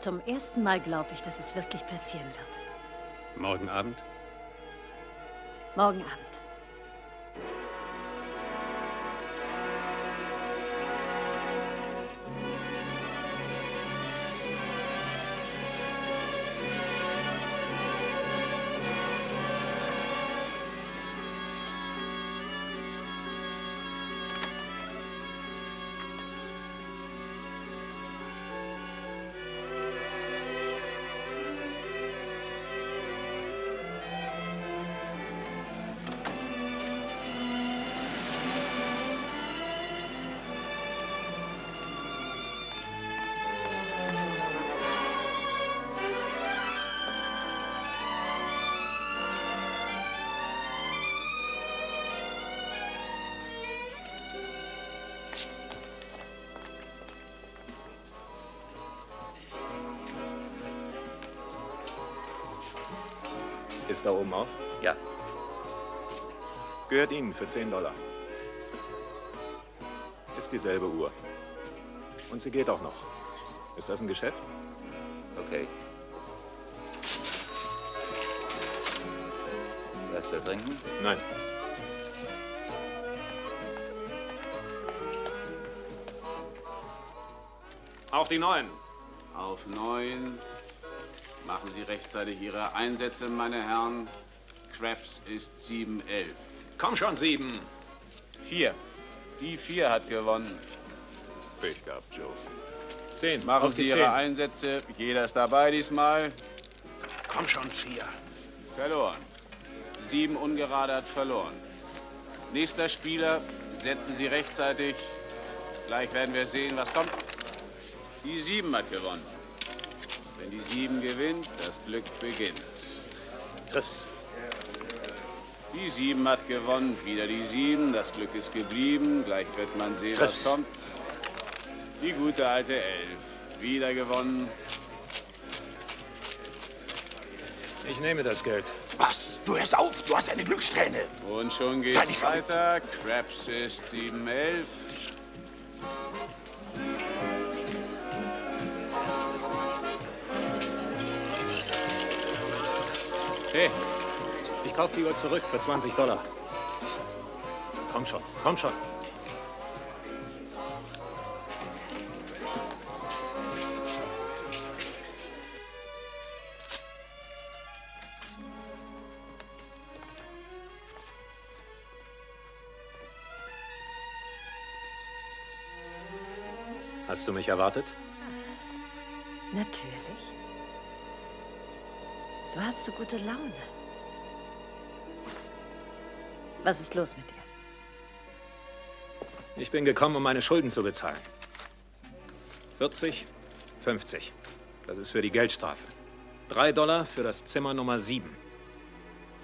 Zum ersten Mal glaube ich, dass es wirklich passieren wird. Morgen Abend? Morgen Abend. Ist da oben auf? Ja. Gehört Ihnen für 10 Dollar. Ist dieselbe Uhr. Und sie geht auch noch. Ist das ein Geschäft? Okay. Was zu trinken? Nein. Auf die Neun. Auf Neun. Machen Sie rechtzeitig Ihre Einsätze, meine Herren. Krebs ist 7-11. Komm schon, sieben. Vier. Die Vier hat gewonnen. Pech gehabt, Joe. Zehn. Machen Auf Sie Ihre Zehn. Einsätze. Jeder ist dabei diesmal. Komm schon, vier. Verloren. Sieben ungerade hat verloren. Nächster Spieler, setzen Sie rechtzeitig. Gleich werden wir sehen, was kommt. Die Sieben hat gewonnen. Wenn die Sieben gewinnt, das Glück beginnt. Triff's. Die Sieben hat gewonnen, wieder die Sieben. Das Glück ist geblieben. Gleich wird man sehen, Triff's. was kommt. Die gute alte Elf, wieder gewonnen. Ich nehme das Geld. Was? Du hörst auf, du hast eine Glückssträhne. Und schon geht's nicht verrückt. weiter. Krebs ist 7-11. Hey, ich kaufe die Uhr zurück für 20 Dollar. Komm schon, komm schon. Hast du mich erwartet? Natürlich. Du hast so gute Laune. Was ist los mit dir? Ich bin gekommen, um meine Schulden zu bezahlen. 40, 50. Das ist für die Geldstrafe. Drei Dollar für das Zimmer Nummer 7.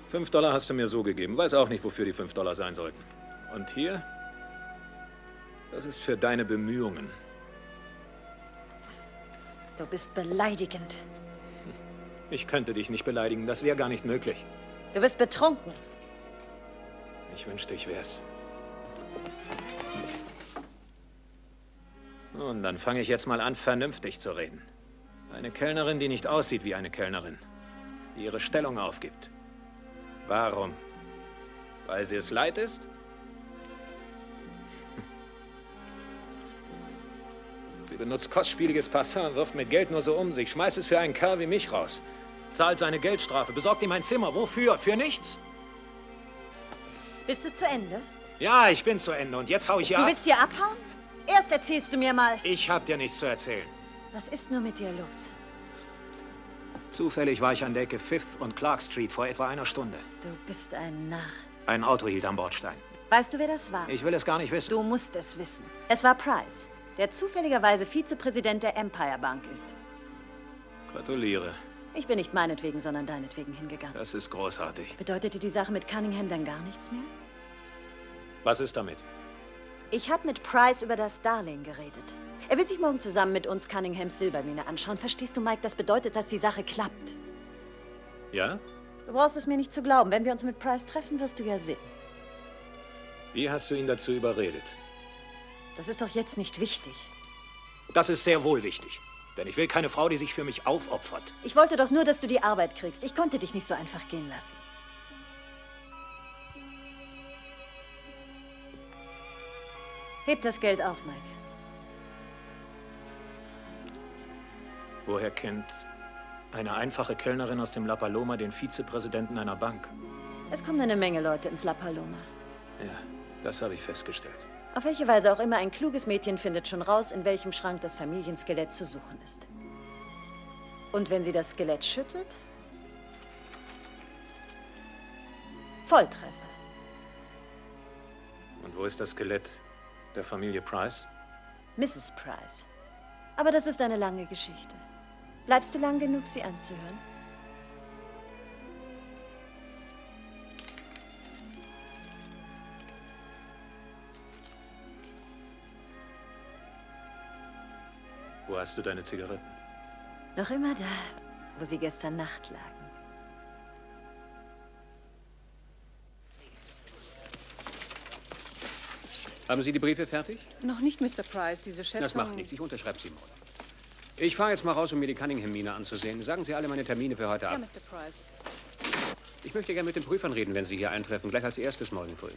Fünf Dollar hast du mir so gegeben. Weiß auch nicht, wofür die fünf Dollar sein sollten. Und hier? Das ist für deine Bemühungen. Du bist beleidigend. Ich könnte dich nicht beleidigen. Das wäre gar nicht möglich. Du bist betrunken. Ich wünschte, ich wär's. Nun, dann fange ich jetzt mal an, vernünftig zu reden. Eine Kellnerin, die nicht aussieht wie eine Kellnerin, die ihre Stellung aufgibt. Warum? Weil sie es leid ist? Hm. Sie benutzt kostspieliges Parfum, wirft mit Geld nur so um sich, schmeißt es für einen Kerl wie mich raus. Zahlt seine Geldstrafe, besorgt ihm ein Zimmer. Wofür? Für nichts? Bist du zu Ende? Ja, ich bin zu Ende und jetzt hau ich Du ja ab. willst hier abhauen? Erst erzählst du mir mal. Ich hab dir nichts zu erzählen. Was ist nur mit dir los? Zufällig war ich an der Ecke Fifth und Clark Street vor etwa einer Stunde. Du bist ein Narr. Ein Auto hielt am Bordstein. Weißt du, wer das war? Ich will es gar nicht wissen. Du musst es wissen. Es war Price, der zufälligerweise Vizepräsident der Empire Bank ist. Gratuliere. Ich bin nicht meinetwegen, sondern deinetwegen hingegangen. Das ist großartig. Bedeutete die Sache mit Cunningham dann gar nichts mehr? Was ist damit? Ich habe mit Price über das Darlehen geredet. Er will sich morgen zusammen mit uns Cunninghams Silbermine anschauen. Verstehst du, Mike? Das bedeutet, dass die Sache klappt. Ja? Du brauchst es mir nicht zu glauben. Wenn wir uns mit Price treffen, wirst du ja sehen. Wie hast du ihn dazu überredet? Das ist doch jetzt nicht wichtig. Das ist sehr wohl wichtig. Denn ich will keine Frau, die sich für mich aufopfert. Ich wollte doch nur, dass du die Arbeit kriegst. Ich konnte dich nicht so einfach gehen lassen. Heb das Geld auf, Mike. Woher kennt eine einfache Kellnerin aus dem La Paloma den Vizepräsidenten einer Bank? Es kommen eine Menge Leute ins La Paloma. Ja, das habe ich festgestellt. Auf welche Weise auch immer, ein kluges Mädchen findet schon raus, in welchem Schrank das Familienskelett zu suchen ist. Und wenn sie das Skelett schüttelt? Volltreffer. Und wo ist das Skelett der Familie Price? Mrs. Price. Aber das ist eine lange Geschichte. Bleibst du lang genug, sie anzuhören? Wo hast du deine Zigaretten? Noch immer da, wo sie gestern Nacht lagen. Haben Sie die Briefe fertig? Noch nicht, Mr. Price. Diese Schätzung... Das macht nichts. Ich unterschreibe sie morgen. Ich fahre jetzt mal raus, um mir die Cunningham-Mine anzusehen. Sagen Sie alle meine Termine für heute Ja, ab. Mr. Price. Ich möchte gerne mit den Prüfern reden, wenn Sie hier eintreffen. Gleich als erstes morgen früh.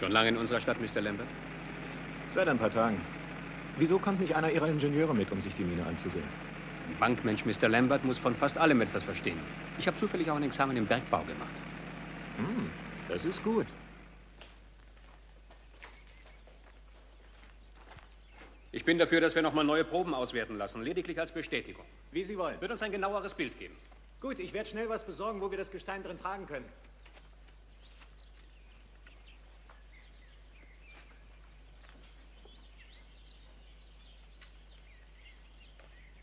Schon lange in unserer Stadt, Mr. Lambert? Seit ein paar Tagen. Wieso kommt nicht einer Ihrer Ingenieure mit, um sich die Mine anzusehen? Ein Bankmensch Mr. Lambert muss von fast allem etwas verstehen. Ich habe zufällig auch ein Examen im Bergbau gemacht. Hm, das ist gut. Ich bin dafür, dass wir noch mal neue Proben auswerten lassen, lediglich als Bestätigung. Wie Sie wollen. Wird uns ein genaueres Bild geben. Gut, ich werde schnell was besorgen, wo wir das Gestein drin tragen können.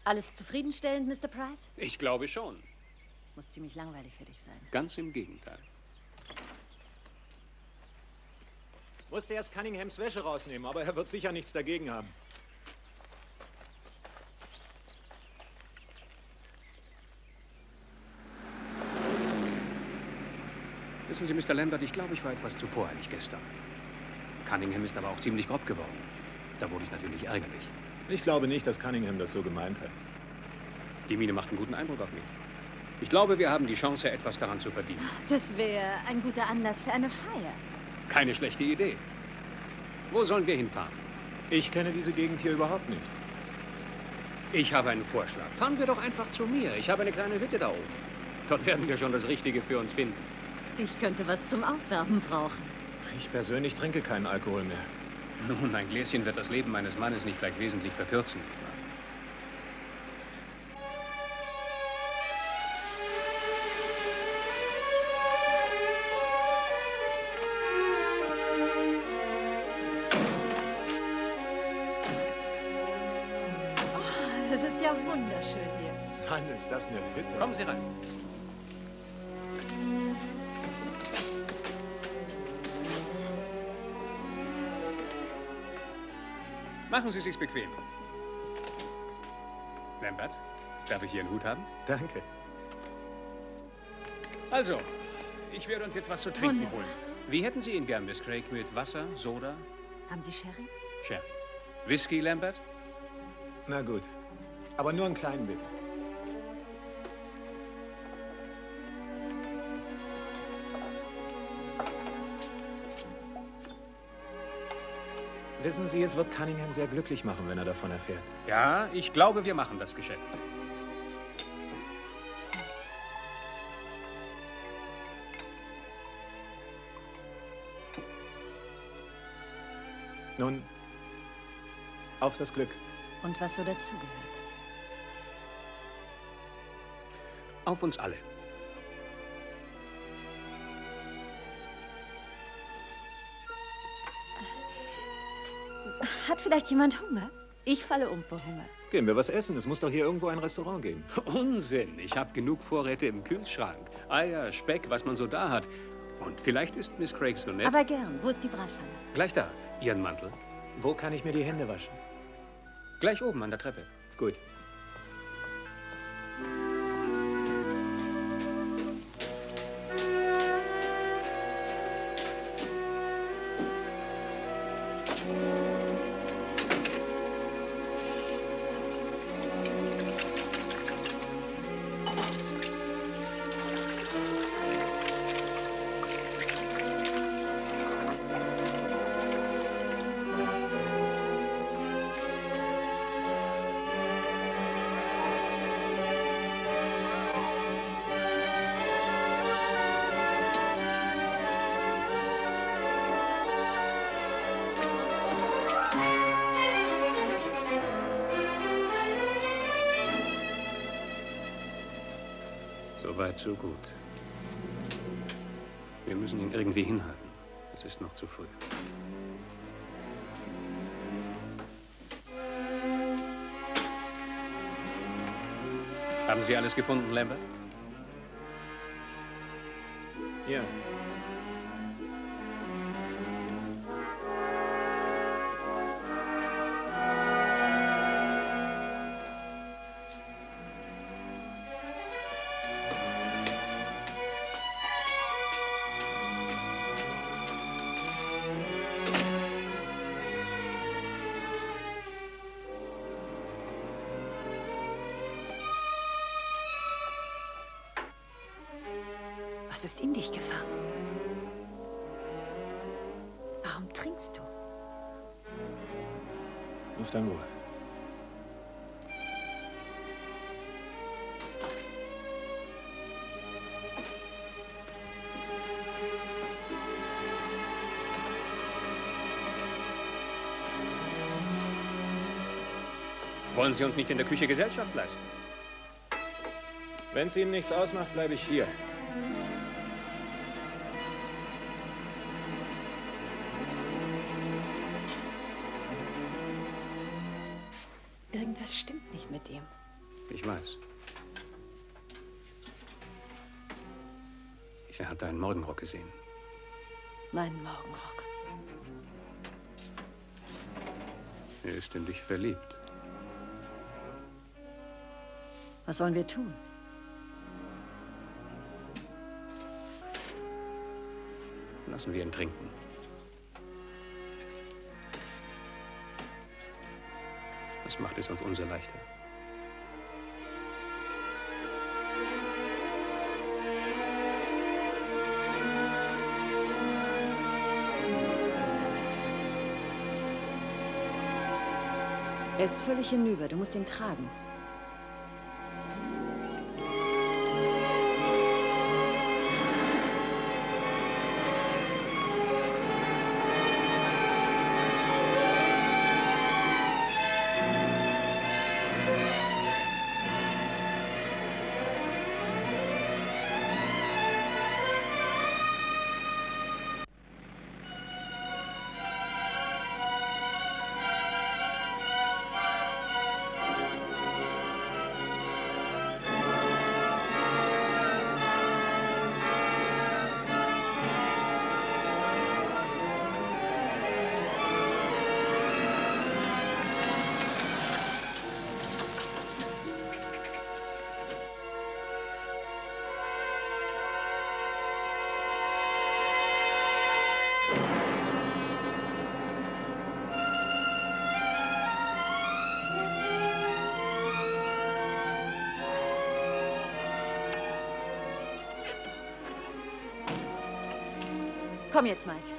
Alles zufriedenstellend, Mr. Price? Ich glaube schon. Muss ziemlich langweilig für dich sein. Ganz im Gegenteil. Musste erst Cunninghams Wäsche rausnehmen, aber er wird sicher nichts dagegen haben. Wissen Sie, Mr. Lambert, ich glaube, ich war etwas zu voreilig gestern. Cunningham ist aber auch ziemlich grob geworden. Da wurde ich natürlich ärgerlich. Ich glaube nicht, dass Cunningham das so gemeint hat. Die Mine macht einen guten Eindruck auf mich. Ich glaube, wir haben die Chance, etwas daran zu verdienen. Das wäre ein guter Anlass für eine Feier. Keine schlechte Idee. Wo sollen wir hinfahren? Ich kenne diese Gegend hier überhaupt nicht. Ich habe einen Vorschlag. Fahren wir doch einfach zu mir. Ich habe eine kleine Hütte da oben. Dort werden wir schon das Richtige für uns finden. Ich könnte was zum Aufwärmen brauchen. Ich persönlich trinke keinen Alkohol mehr. Nun, ein Gläschen wird das Leben meines Mannes nicht gleich wesentlich verkürzen, nicht wahr? Oh, das ist ja wunderschön hier. Mann, ist das eine Hütte. Kommen Sie rein. Machen Sie es sich bequem. Lambert, darf ich hier einen Hut haben? Danke. Also, ich werde uns jetzt was zu trinken Wunderbar. holen. Wie hätten Sie ihn gern, Miss Craig? Mit Wasser, Soda, Haben Sie Sherry? Sherry? Whisky, Lambert? Na gut. Aber nur einen kleinen bitte. Wissen Sie, es wird Cunningham sehr glücklich machen, wenn er davon erfährt. Ja, ich glaube, wir machen das Geschäft. Nun, auf das Glück. Und was so dazugehört. Auf uns alle. Hat vielleicht jemand Hunger? Ich falle um vor Hunger. Gehen wir was essen. Es muss doch hier irgendwo ein Restaurant geben. Unsinn. Ich habe genug Vorräte im Kühlschrank. Eier, Speck, was man so da hat. Und vielleicht ist Miss Craig so nett. Aber gern. Wo ist die Bratpfanne? Gleich da. Ihren Mantel. Wo kann ich mir die Hände waschen? Gleich oben an der Treppe. Gut. Weit, so gut. Wir müssen ihn irgendwie hinhalten. Es ist noch zu früh. Haben Sie alles gefunden, Lambert? Ja. Wollen Sie uns nicht in der Küche Gesellschaft leisten? Wenn es Ihnen nichts ausmacht, bleibe ich hier. Irgendwas stimmt nicht mit ihm. Ich weiß. Er hat deinen Morgenrock gesehen. Meinen Morgenrock. Er ist in dich verliebt. Was sollen wir tun? Lassen wir ihn trinken. Das macht es uns umso leichter. Er ist völlig hinüber. Du musst ihn tragen. Komm jetzt, Mike.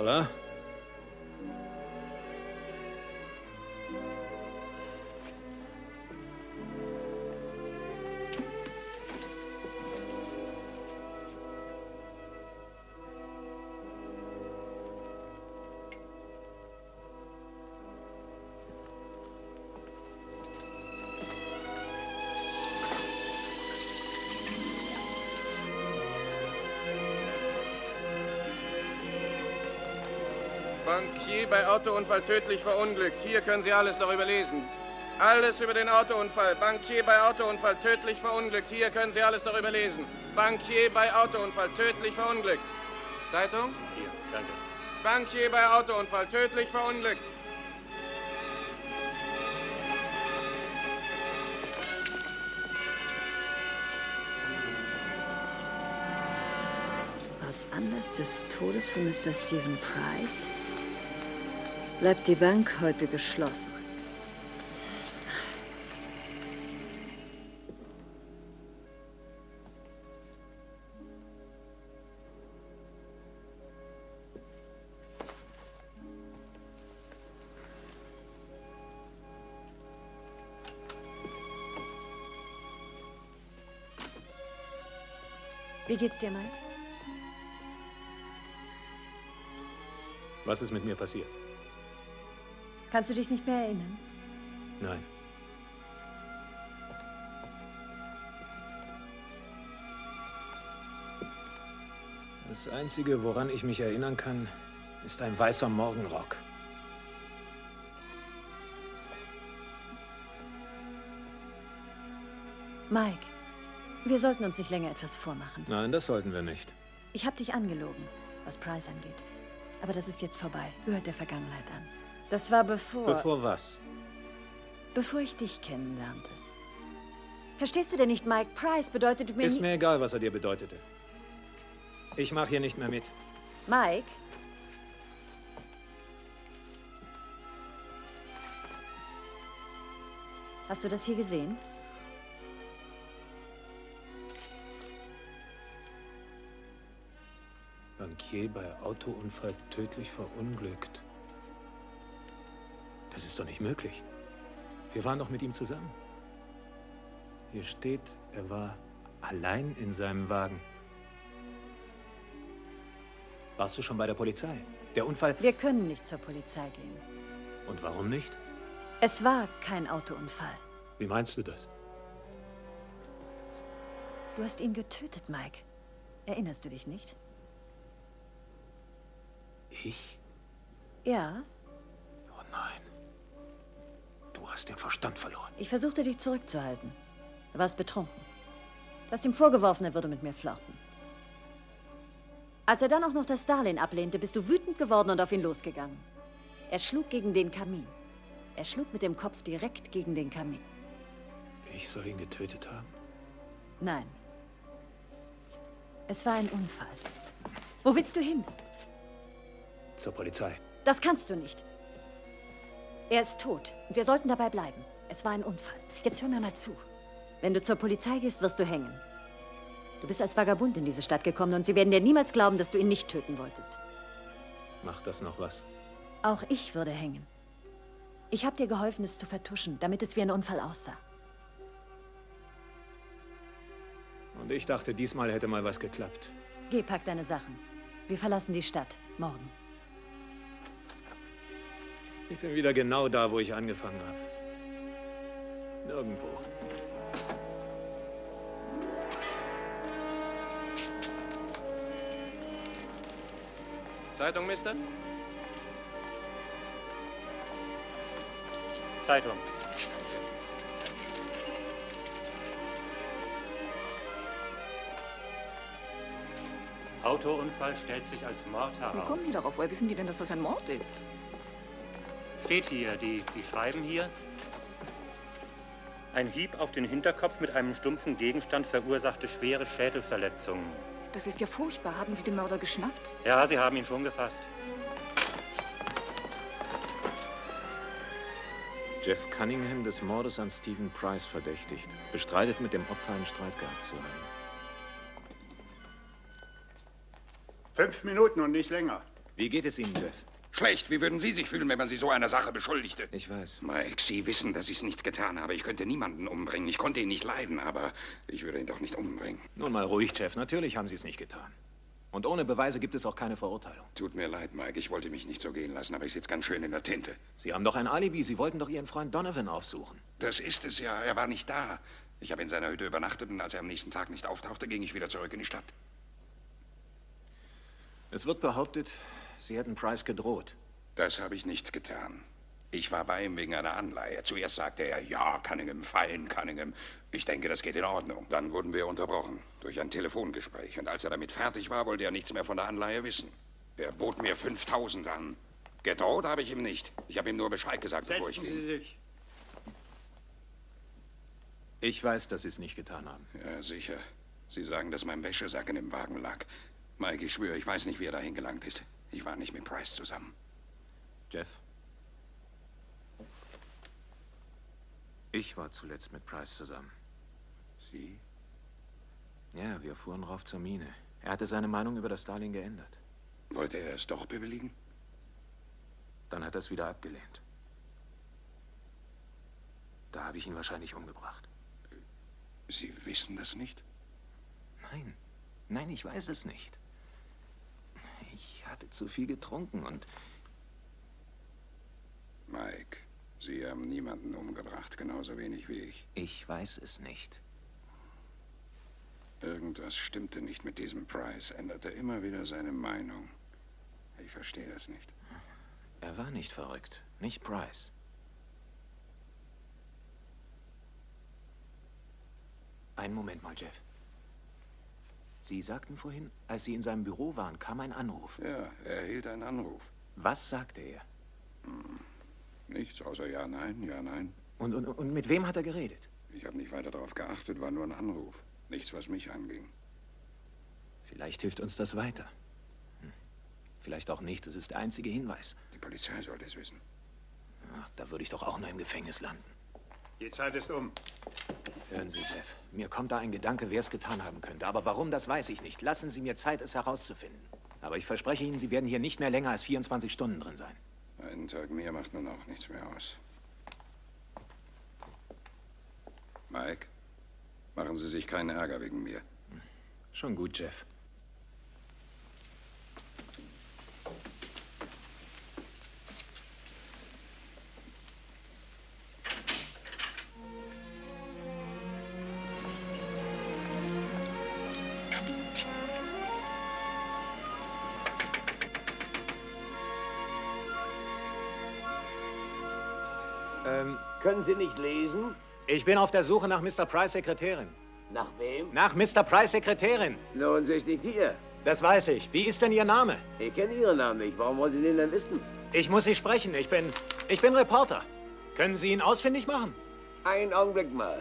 Paula? Bankier bei Autounfall tödlich verunglückt. Hier können Sie alles darüber lesen. Alles über den Autounfall. Bankier bei Autounfall tödlich verunglückt. Hier können Sie alles darüber lesen. Bankier bei Autounfall tödlich verunglückt. Zeitung? Hier, danke. Bankier bei Autounfall tödlich verunglückt. Aus Anlass des Todes von Mr. Stephen Price? Bleibt die Bank heute geschlossen? Wie geht's dir, Mike? Was ist mit mir passiert? Kannst du dich nicht mehr erinnern? Nein. Das Einzige, woran ich mich erinnern kann, ist ein weißer Morgenrock. Mike, wir sollten uns nicht länger etwas vormachen. Nein, das sollten wir nicht. Ich habe dich angelogen, was Price angeht. Aber das ist jetzt vorbei, gehört der Vergangenheit an. Das war bevor... Bevor was? Bevor ich dich kennenlernte. Verstehst du denn nicht, Mike? Price bedeutet mir Ist mir egal, was er dir bedeutete. Ich mache hier nicht mehr mit. Mike? Hast du das hier gesehen? Bankier bei Autounfall tödlich verunglückt. Das ist doch nicht möglich. Wir waren doch mit ihm zusammen. Hier steht, er war allein in seinem Wagen. Warst du schon bei der Polizei? Der Unfall. Wir können nicht zur Polizei gehen. Und warum nicht? Es war kein Autounfall. Wie meinst du das? Du hast ihn getötet, Mike. Erinnerst du dich nicht? Ich? Ja, Oh nein. Hast den Verstand verloren. ich versuchte dich zurückzuhalten. Du warst betrunken. Du hast ihm vorgeworfen, er würde mit mir flirten. Als er dann auch noch das Darlehen ablehnte, bist du wütend geworden und auf ihn losgegangen. Er schlug gegen den Kamin. Er schlug mit dem Kopf direkt gegen den Kamin. Ich soll ihn getötet haben? Nein. Es war ein Unfall. Wo willst du hin? Zur Polizei. Das kannst du nicht. Er ist tot und wir sollten dabei bleiben. Es war ein Unfall. Jetzt hör mir mal zu. Wenn du zur Polizei gehst, wirst du hängen. Du bist als Vagabund in diese Stadt gekommen und sie werden dir niemals glauben, dass du ihn nicht töten wolltest. Macht das noch was? Auch ich würde hängen. Ich habe dir geholfen, es zu vertuschen, damit es wie ein Unfall aussah. Und ich dachte, diesmal hätte mal was geklappt. Geh, pack deine Sachen. Wir verlassen die Stadt. Morgen. Ich bin wieder genau da, wo ich angefangen habe. Nirgendwo. Zeitung, Mister? Zeitung. Autounfall stellt sich als Mord Wie heraus. kommen die darauf? Woher wissen die denn, dass das ein Mord ist? Steht hier, die, die schreiben hier. Ein Hieb auf den Hinterkopf mit einem stumpfen Gegenstand verursachte schwere Schädelverletzungen. Das ist ja furchtbar. Haben Sie den Mörder geschnappt? Ja, Sie haben ihn schon gefasst. Jeff Cunningham des Mordes an Stephen Price verdächtigt. Bestreitet, mit dem Opfer einen Streit gehabt zu haben. Fünf Minuten und nicht länger. Wie geht es Ihnen, Jeff? Schlecht. Wie würden Sie sich fühlen, wenn man Sie so einer Sache beschuldigte? Ich weiß. Mike, Sie wissen, dass ich es nicht getan habe. Ich könnte niemanden umbringen. Ich konnte ihn nicht leiden, aber ich würde ihn doch nicht umbringen. Nun mal ruhig, Jeff. Natürlich haben Sie es nicht getan. Und ohne Beweise gibt es auch keine Verurteilung. Tut mir leid, Mike. Ich wollte mich nicht so gehen lassen, aber ich sitze ganz schön in der Tinte. Sie haben doch ein Alibi. Sie wollten doch Ihren Freund Donovan aufsuchen. Das ist es ja. Er war nicht da. Ich habe in seiner Hütte übernachtet und als er am nächsten Tag nicht auftauchte, ging ich wieder zurück in die Stadt. Es wird behauptet, Sie hätten Price gedroht. Das habe ich nicht getan. Ich war bei ihm wegen einer Anleihe. Zuerst sagte er, ja, Cunningham, fein, Cunningham. Ich denke, das geht in Ordnung. Dann wurden wir unterbrochen durch ein Telefongespräch. Und als er damit fertig war, wollte er nichts mehr von der Anleihe wissen. Er bot mir 5000 an. Gedroht habe ich ihm nicht. Ich habe ihm nur Bescheid gesagt, bevor ich Setzen ging. Sie sich. Ich weiß, dass Sie es nicht getan haben. Ja, sicher. Sie sagen, dass mein Wäschesack in dem Wagen lag. Mike, ich schwöre, ich weiß nicht, wie er dahin gelangt ist. Ich war nicht mit Price zusammen. Jeff? Ich war zuletzt mit Price zusammen. Sie? Ja, wir fuhren rauf zur Mine. Er hatte seine Meinung über das Darlehen geändert. Wollte er es doch bewilligen? Dann hat er es wieder abgelehnt. Da habe ich ihn wahrscheinlich umgebracht. Sie wissen das nicht? Nein. Nein, ich weiß es nicht. Hatte zu viel getrunken und Mike, Sie haben niemanden umgebracht, genauso wenig wie ich. ich weiß es nicht. Irgendwas stimmte nicht mit diesem Price, änderte immer wieder seine Meinung. Ich verstehe das nicht. Er war nicht verrückt. Nicht Price. Einen Moment mal, Jeff. Sie sagten vorhin, als Sie in seinem Büro waren, kam ein Anruf. Ja, er erhielt einen Anruf. Was sagte er? Nichts außer ja, nein, ja, nein. Und, und, und mit wem hat er geredet? Ich habe nicht weiter darauf geachtet, war nur ein Anruf. Nichts, was mich anging. Vielleicht hilft uns das weiter. Hm. Vielleicht auch nicht. Es ist der einzige Hinweis. Die Polizei sollte es wissen. Ach, da würde ich doch auch nur im Gefängnis landen. Die Zeit ist um. Hören Sie, Jeff. Mir kommt da ein Gedanke, wer es getan haben könnte. Aber warum, das weiß ich nicht. Lassen Sie mir Zeit, es herauszufinden. Aber ich verspreche Ihnen, Sie werden hier nicht mehr länger als 24 Stunden drin sein. Einen Tag mehr macht nun auch nichts mehr aus. Mike, machen Sie sich keinen Ärger wegen mir. Schon gut, Jeff. Können Sie nicht lesen? ich bin auf der Suche nach Mr. Price Sekretärin. Nach wem? Nach Mr. Price Sekretärin. Nun, sie ist nicht hier. Das weiß ich. Wie ist denn Ihr Name? Ich kenne Ihren Namen nicht. Warum wollen Sie den denn wissen? Ich muss Sie sprechen. Ich bin. Ich bin Reporter. Können Sie ihn ausfindig machen? Einen Augenblick mal.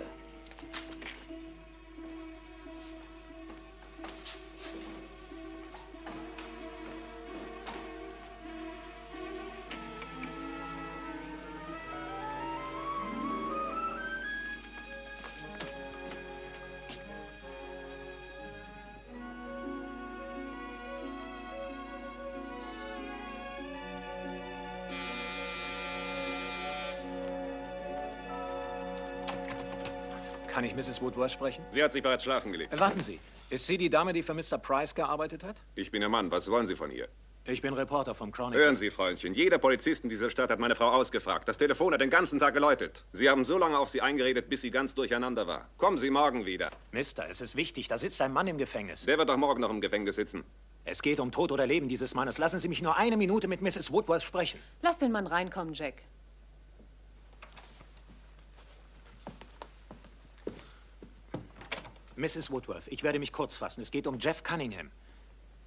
Mrs. Woodworth sprechen? Sie hat sich bereits schlafen gelegt. Warten Sie. Ist sie die Dame, die für Mr. Price gearbeitet hat? Ich bin Ihr Mann. Was wollen Sie von ihr? Ich bin Reporter vom Chronicle. Hören Sie, Freundchen. Jeder Polizist in dieser Stadt hat meine Frau ausgefragt. Das Telefon hat den ganzen Tag geläutet. Sie haben so lange auf sie eingeredet, bis sie ganz durcheinander war. Kommen Sie morgen wieder. Mister, es ist wichtig. Da sitzt ein Mann im Gefängnis. Der wird doch morgen noch im Gefängnis sitzen. Es geht um Tod oder Leben dieses Mannes. Lassen Sie mich nur eine Minute mit Mrs. Woodworth sprechen. Lass den Mann reinkommen, Jack. Mrs. Woodworth, ich werde mich kurz fassen. Es geht um Jeff Cunningham.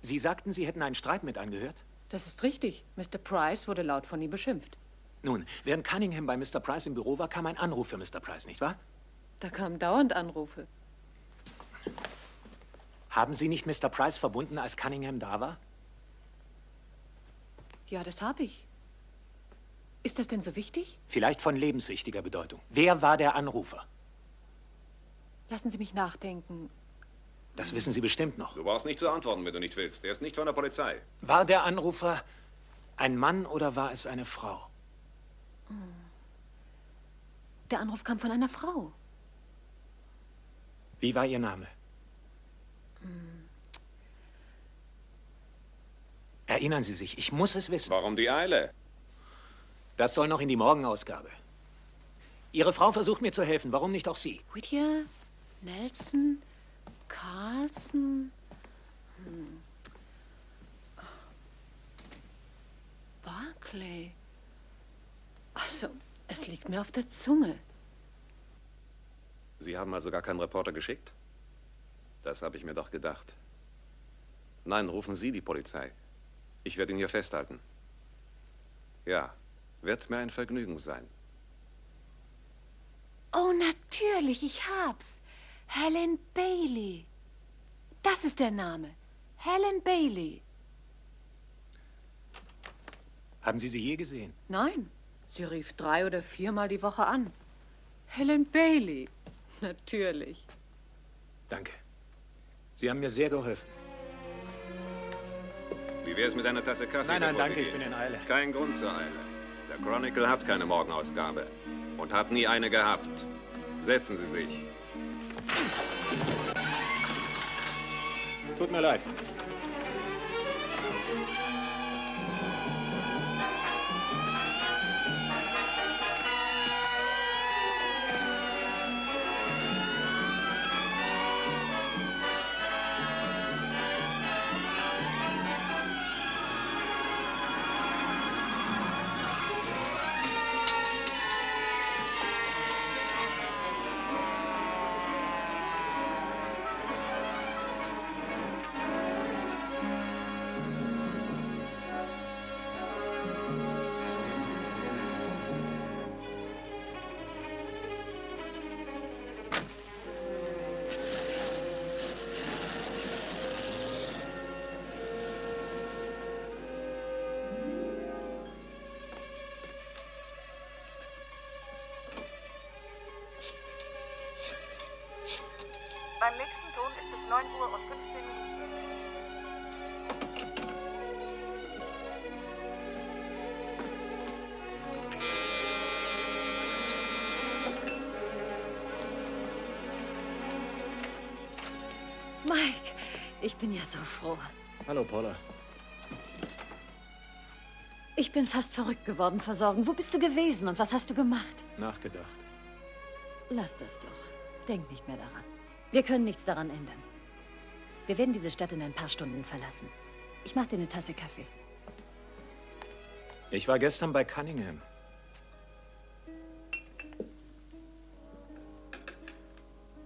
Sie sagten, Sie hätten einen Streit mit angehört? Das ist richtig. Mr. Price wurde laut von ihm beschimpft. Nun, während Cunningham bei Mr. Price im Büro war, kam ein Anruf für Mr. Price, nicht wahr? Da kamen dauernd Anrufe. Haben Sie nicht Mr. Price verbunden, als Cunningham da war? Ja, das habe ich. Ist das denn so wichtig? Vielleicht von lebenswichtiger Bedeutung. Wer war der Anrufer? Lassen Sie mich nachdenken. Das wissen Sie bestimmt noch. Du brauchst nicht zu antworten, wenn du nicht willst. Er ist nicht von der Polizei. War der Anrufer ein Mann oder war es eine Frau? Der Anruf kam von einer Frau. Wie war Ihr Name? Erinnern Sie sich, ich muss es wissen. Warum die Eile? Das soll noch in die Morgenausgabe. Ihre Frau versucht mir zu helfen. Warum nicht auch Sie? Whittier, Nelson, Carlson. Hm. Barclay. Also, es liegt mir auf der Zunge. Sie haben also gar keinen Reporter geschickt? Das habe ich mir doch gedacht. Nein, rufen Sie die Polizei. Ich werde ihn hier festhalten. Ja, wird mir ein Vergnügen sein. Oh, natürlich, ich hab's. Helen Bailey. Das ist der Name. Helen Bailey. Haben Sie sie je gesehen? Nein, sie rief drei oder viermal die Woche an. Helen Bailey. Natürlich. Danke. Sie haben mir sehr geholfen. Wie wär's mit einer Tasse Kaffee? Nein, nein, bevor danke, Sie ich bin in Eile. Kein Grund zur Eile. Der Chronicle hat keine Morgenausgabe und hat nie eine gehabt. Setzen Sie sich. Tut mir leid. Mike, ich bin ja so froh. Hallo, Paula. Ich bin fast verrückt geworden vor Sorgen. Wo bist du gewesen und was hast du gemacht? Nachgedacht. Lass das doch. Denk nicht mehr daran. Wir können nichts daran ändern. Wir werden diese Stadt in ein paar Stunden verlassen. Ich mach dir eine Tasse Kaffee. Ich war gestern bei Cunningham.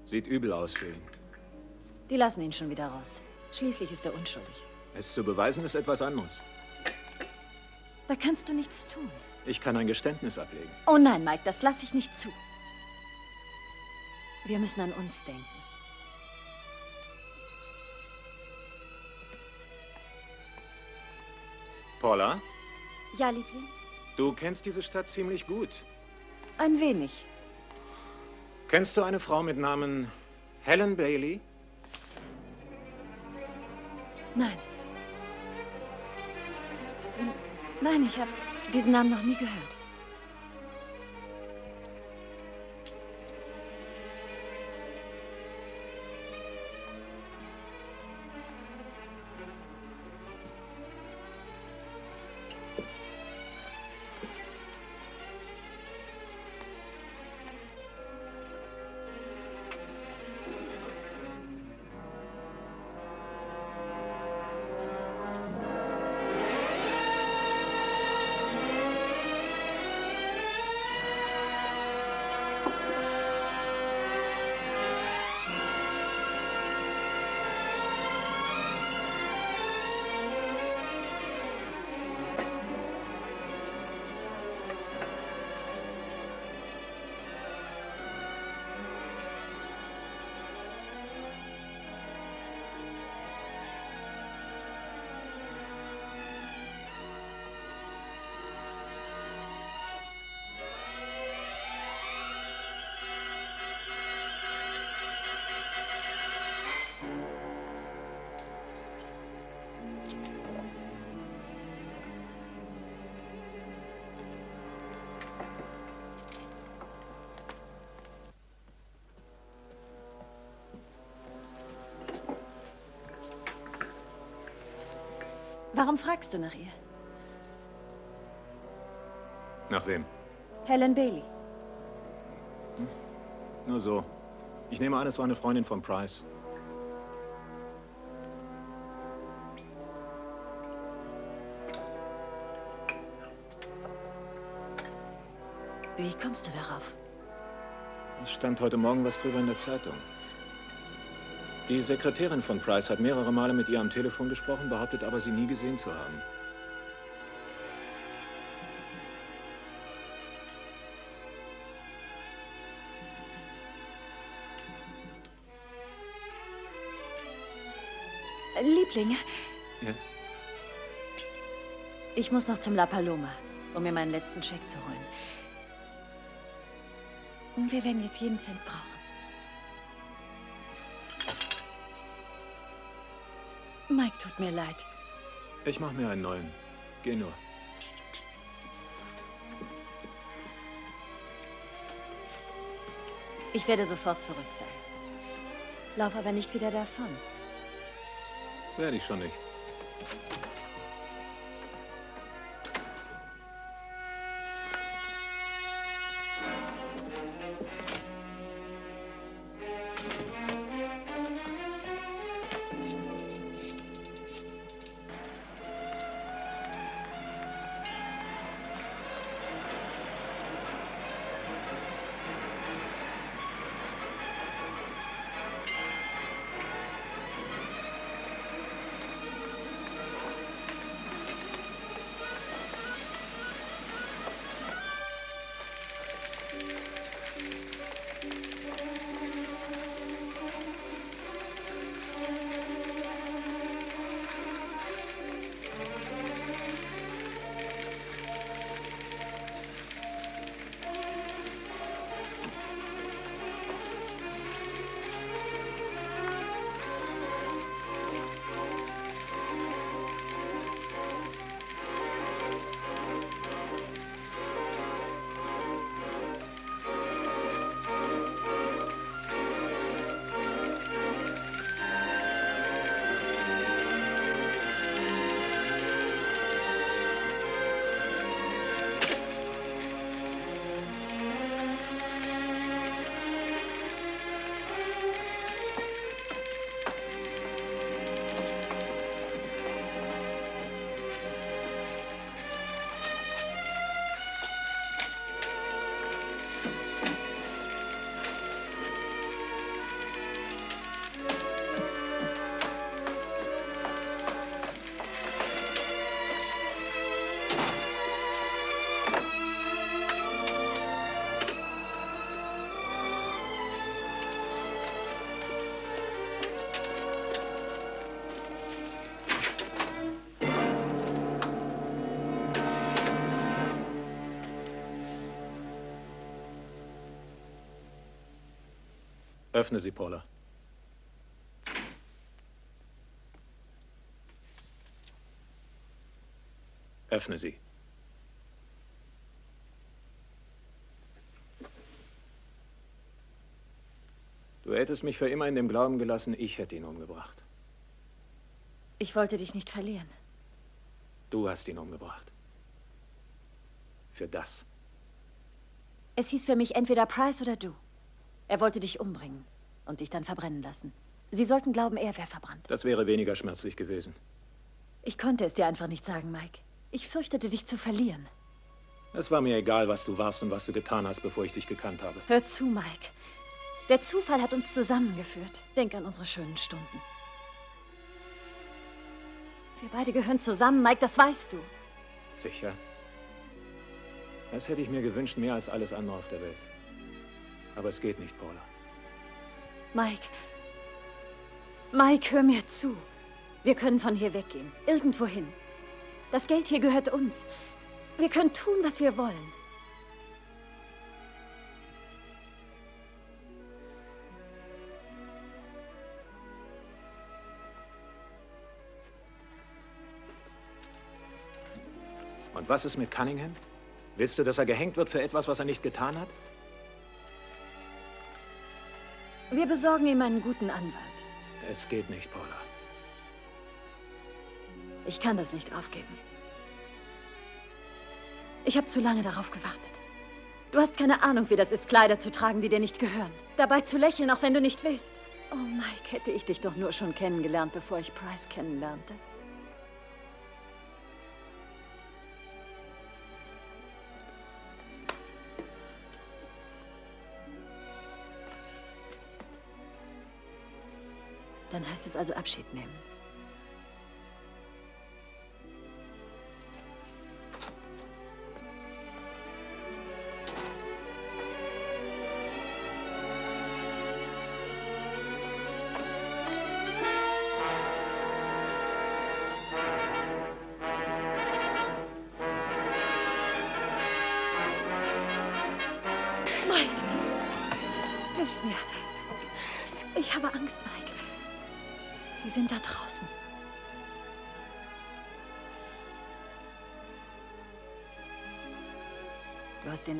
Sieht übel aus für ihn. Die lassen ihn schon wieder raus. Schließlich ist er unschuldig. Es zu beweisen ist etwas anderes. Da kannst du nichts tun. Ich kann ein Geständnis ablegen. Oh nein, Mike, das lasse ich nicht zu. Wir müssen an uns denken. Paula, Ja, Liebling? du kennst diese Stadt ziemlich gut. Ein wenig. Kennst du eine Frau mit Namen Helen Bailey? Nein. Nein, ich habe diesen Namen noch nie gehört. Warum fragst du nach ihr? Nach wem? Helen Bailey. Nur so. Ich nehme an, es war eine Freundin von Price. Wie kommst du darauf? Es stand heute Morgen was drüber in der Zeitung. Die Sekretärin von Price hat mehrere Male mit ihr am Telefon gesprochen, behauptet aber, sie nie gesehen zu haben. Liebling, Ja? ich muss noch zum La Paloma, um mir meinen letzten Scheck zu holen. Und wir werden jetzt jeden Cent brauchen. Mike, tut mir leid. Ich mach mir einen neuen. Geh nur. Ich werde sofort zurück sein. Lauf aber nicht wieder davon. Werde ich schon nicht. Öffne sie, Paula. Öffne sie. Du hättest mich für immer in dem Glauben gelassen, ich hätte ihn umgebracht. Ich wollte dich nicht verlieren. Du hast ihn umgebracht. Für das. Es hieß für mich entweder Price oder du. Er wollte dich umbringen und dich dann verbrennen lassen. Sie sollten glauben, er wäre verbrannt. Das wäre weniger schmerzlich gewesen. Ich konnte es dir einfach nicht sagen, Mike. Ich fürchtete, dich zu verlieren. Es war mir egal, was du warst und was du getan hast, bevor ich dich gekannt habe. Hör zu, Mike. Der Zufall hat uns zusammengeführt. Denk an unsere schönen Stunden. Wir beide gehören zusammen, Mike, das weißt du. Sicher. Das hätte ich mir gewünscht, mehr als alles andere auf der Welt. Aber es geht nicht, Paula. Mike. Mike, hör mir zu. Wir können von hier weggehen. Irgendwo hin. Das Geld hier gehört uns. Wir können tun, was wir wollen. Und was ist mit Cunningham? Willst du, dass er gehängt wird für etwas, was er nicht getan hat? Wir besorgen ihm einen guten Anwalt. Es geht nicht, Paula. Ich kann das nicht aufgeben. Ich habe zu lange darauf gewartet. Du hast keine Ahnung, wie das ist, Kleider zu tragen, die dir nicht gehören. Dabei zu lächeln, auch wenn du nicht willst. Oh, Mike, hätte ich dich doch nur schon kennengelernt, bevor ich Price kennenlernte. Es also Abschied nehmen.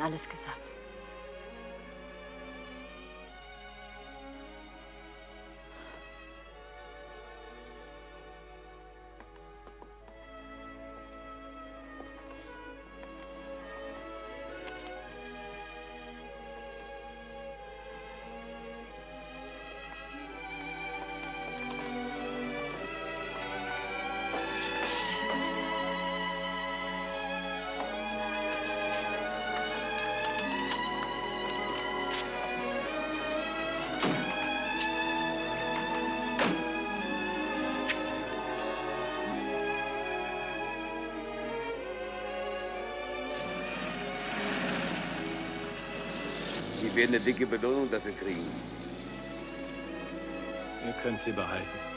Alles gesagt. Werden eine dicke Belohnung dafür kriegen. Ihr könnt sie behalten.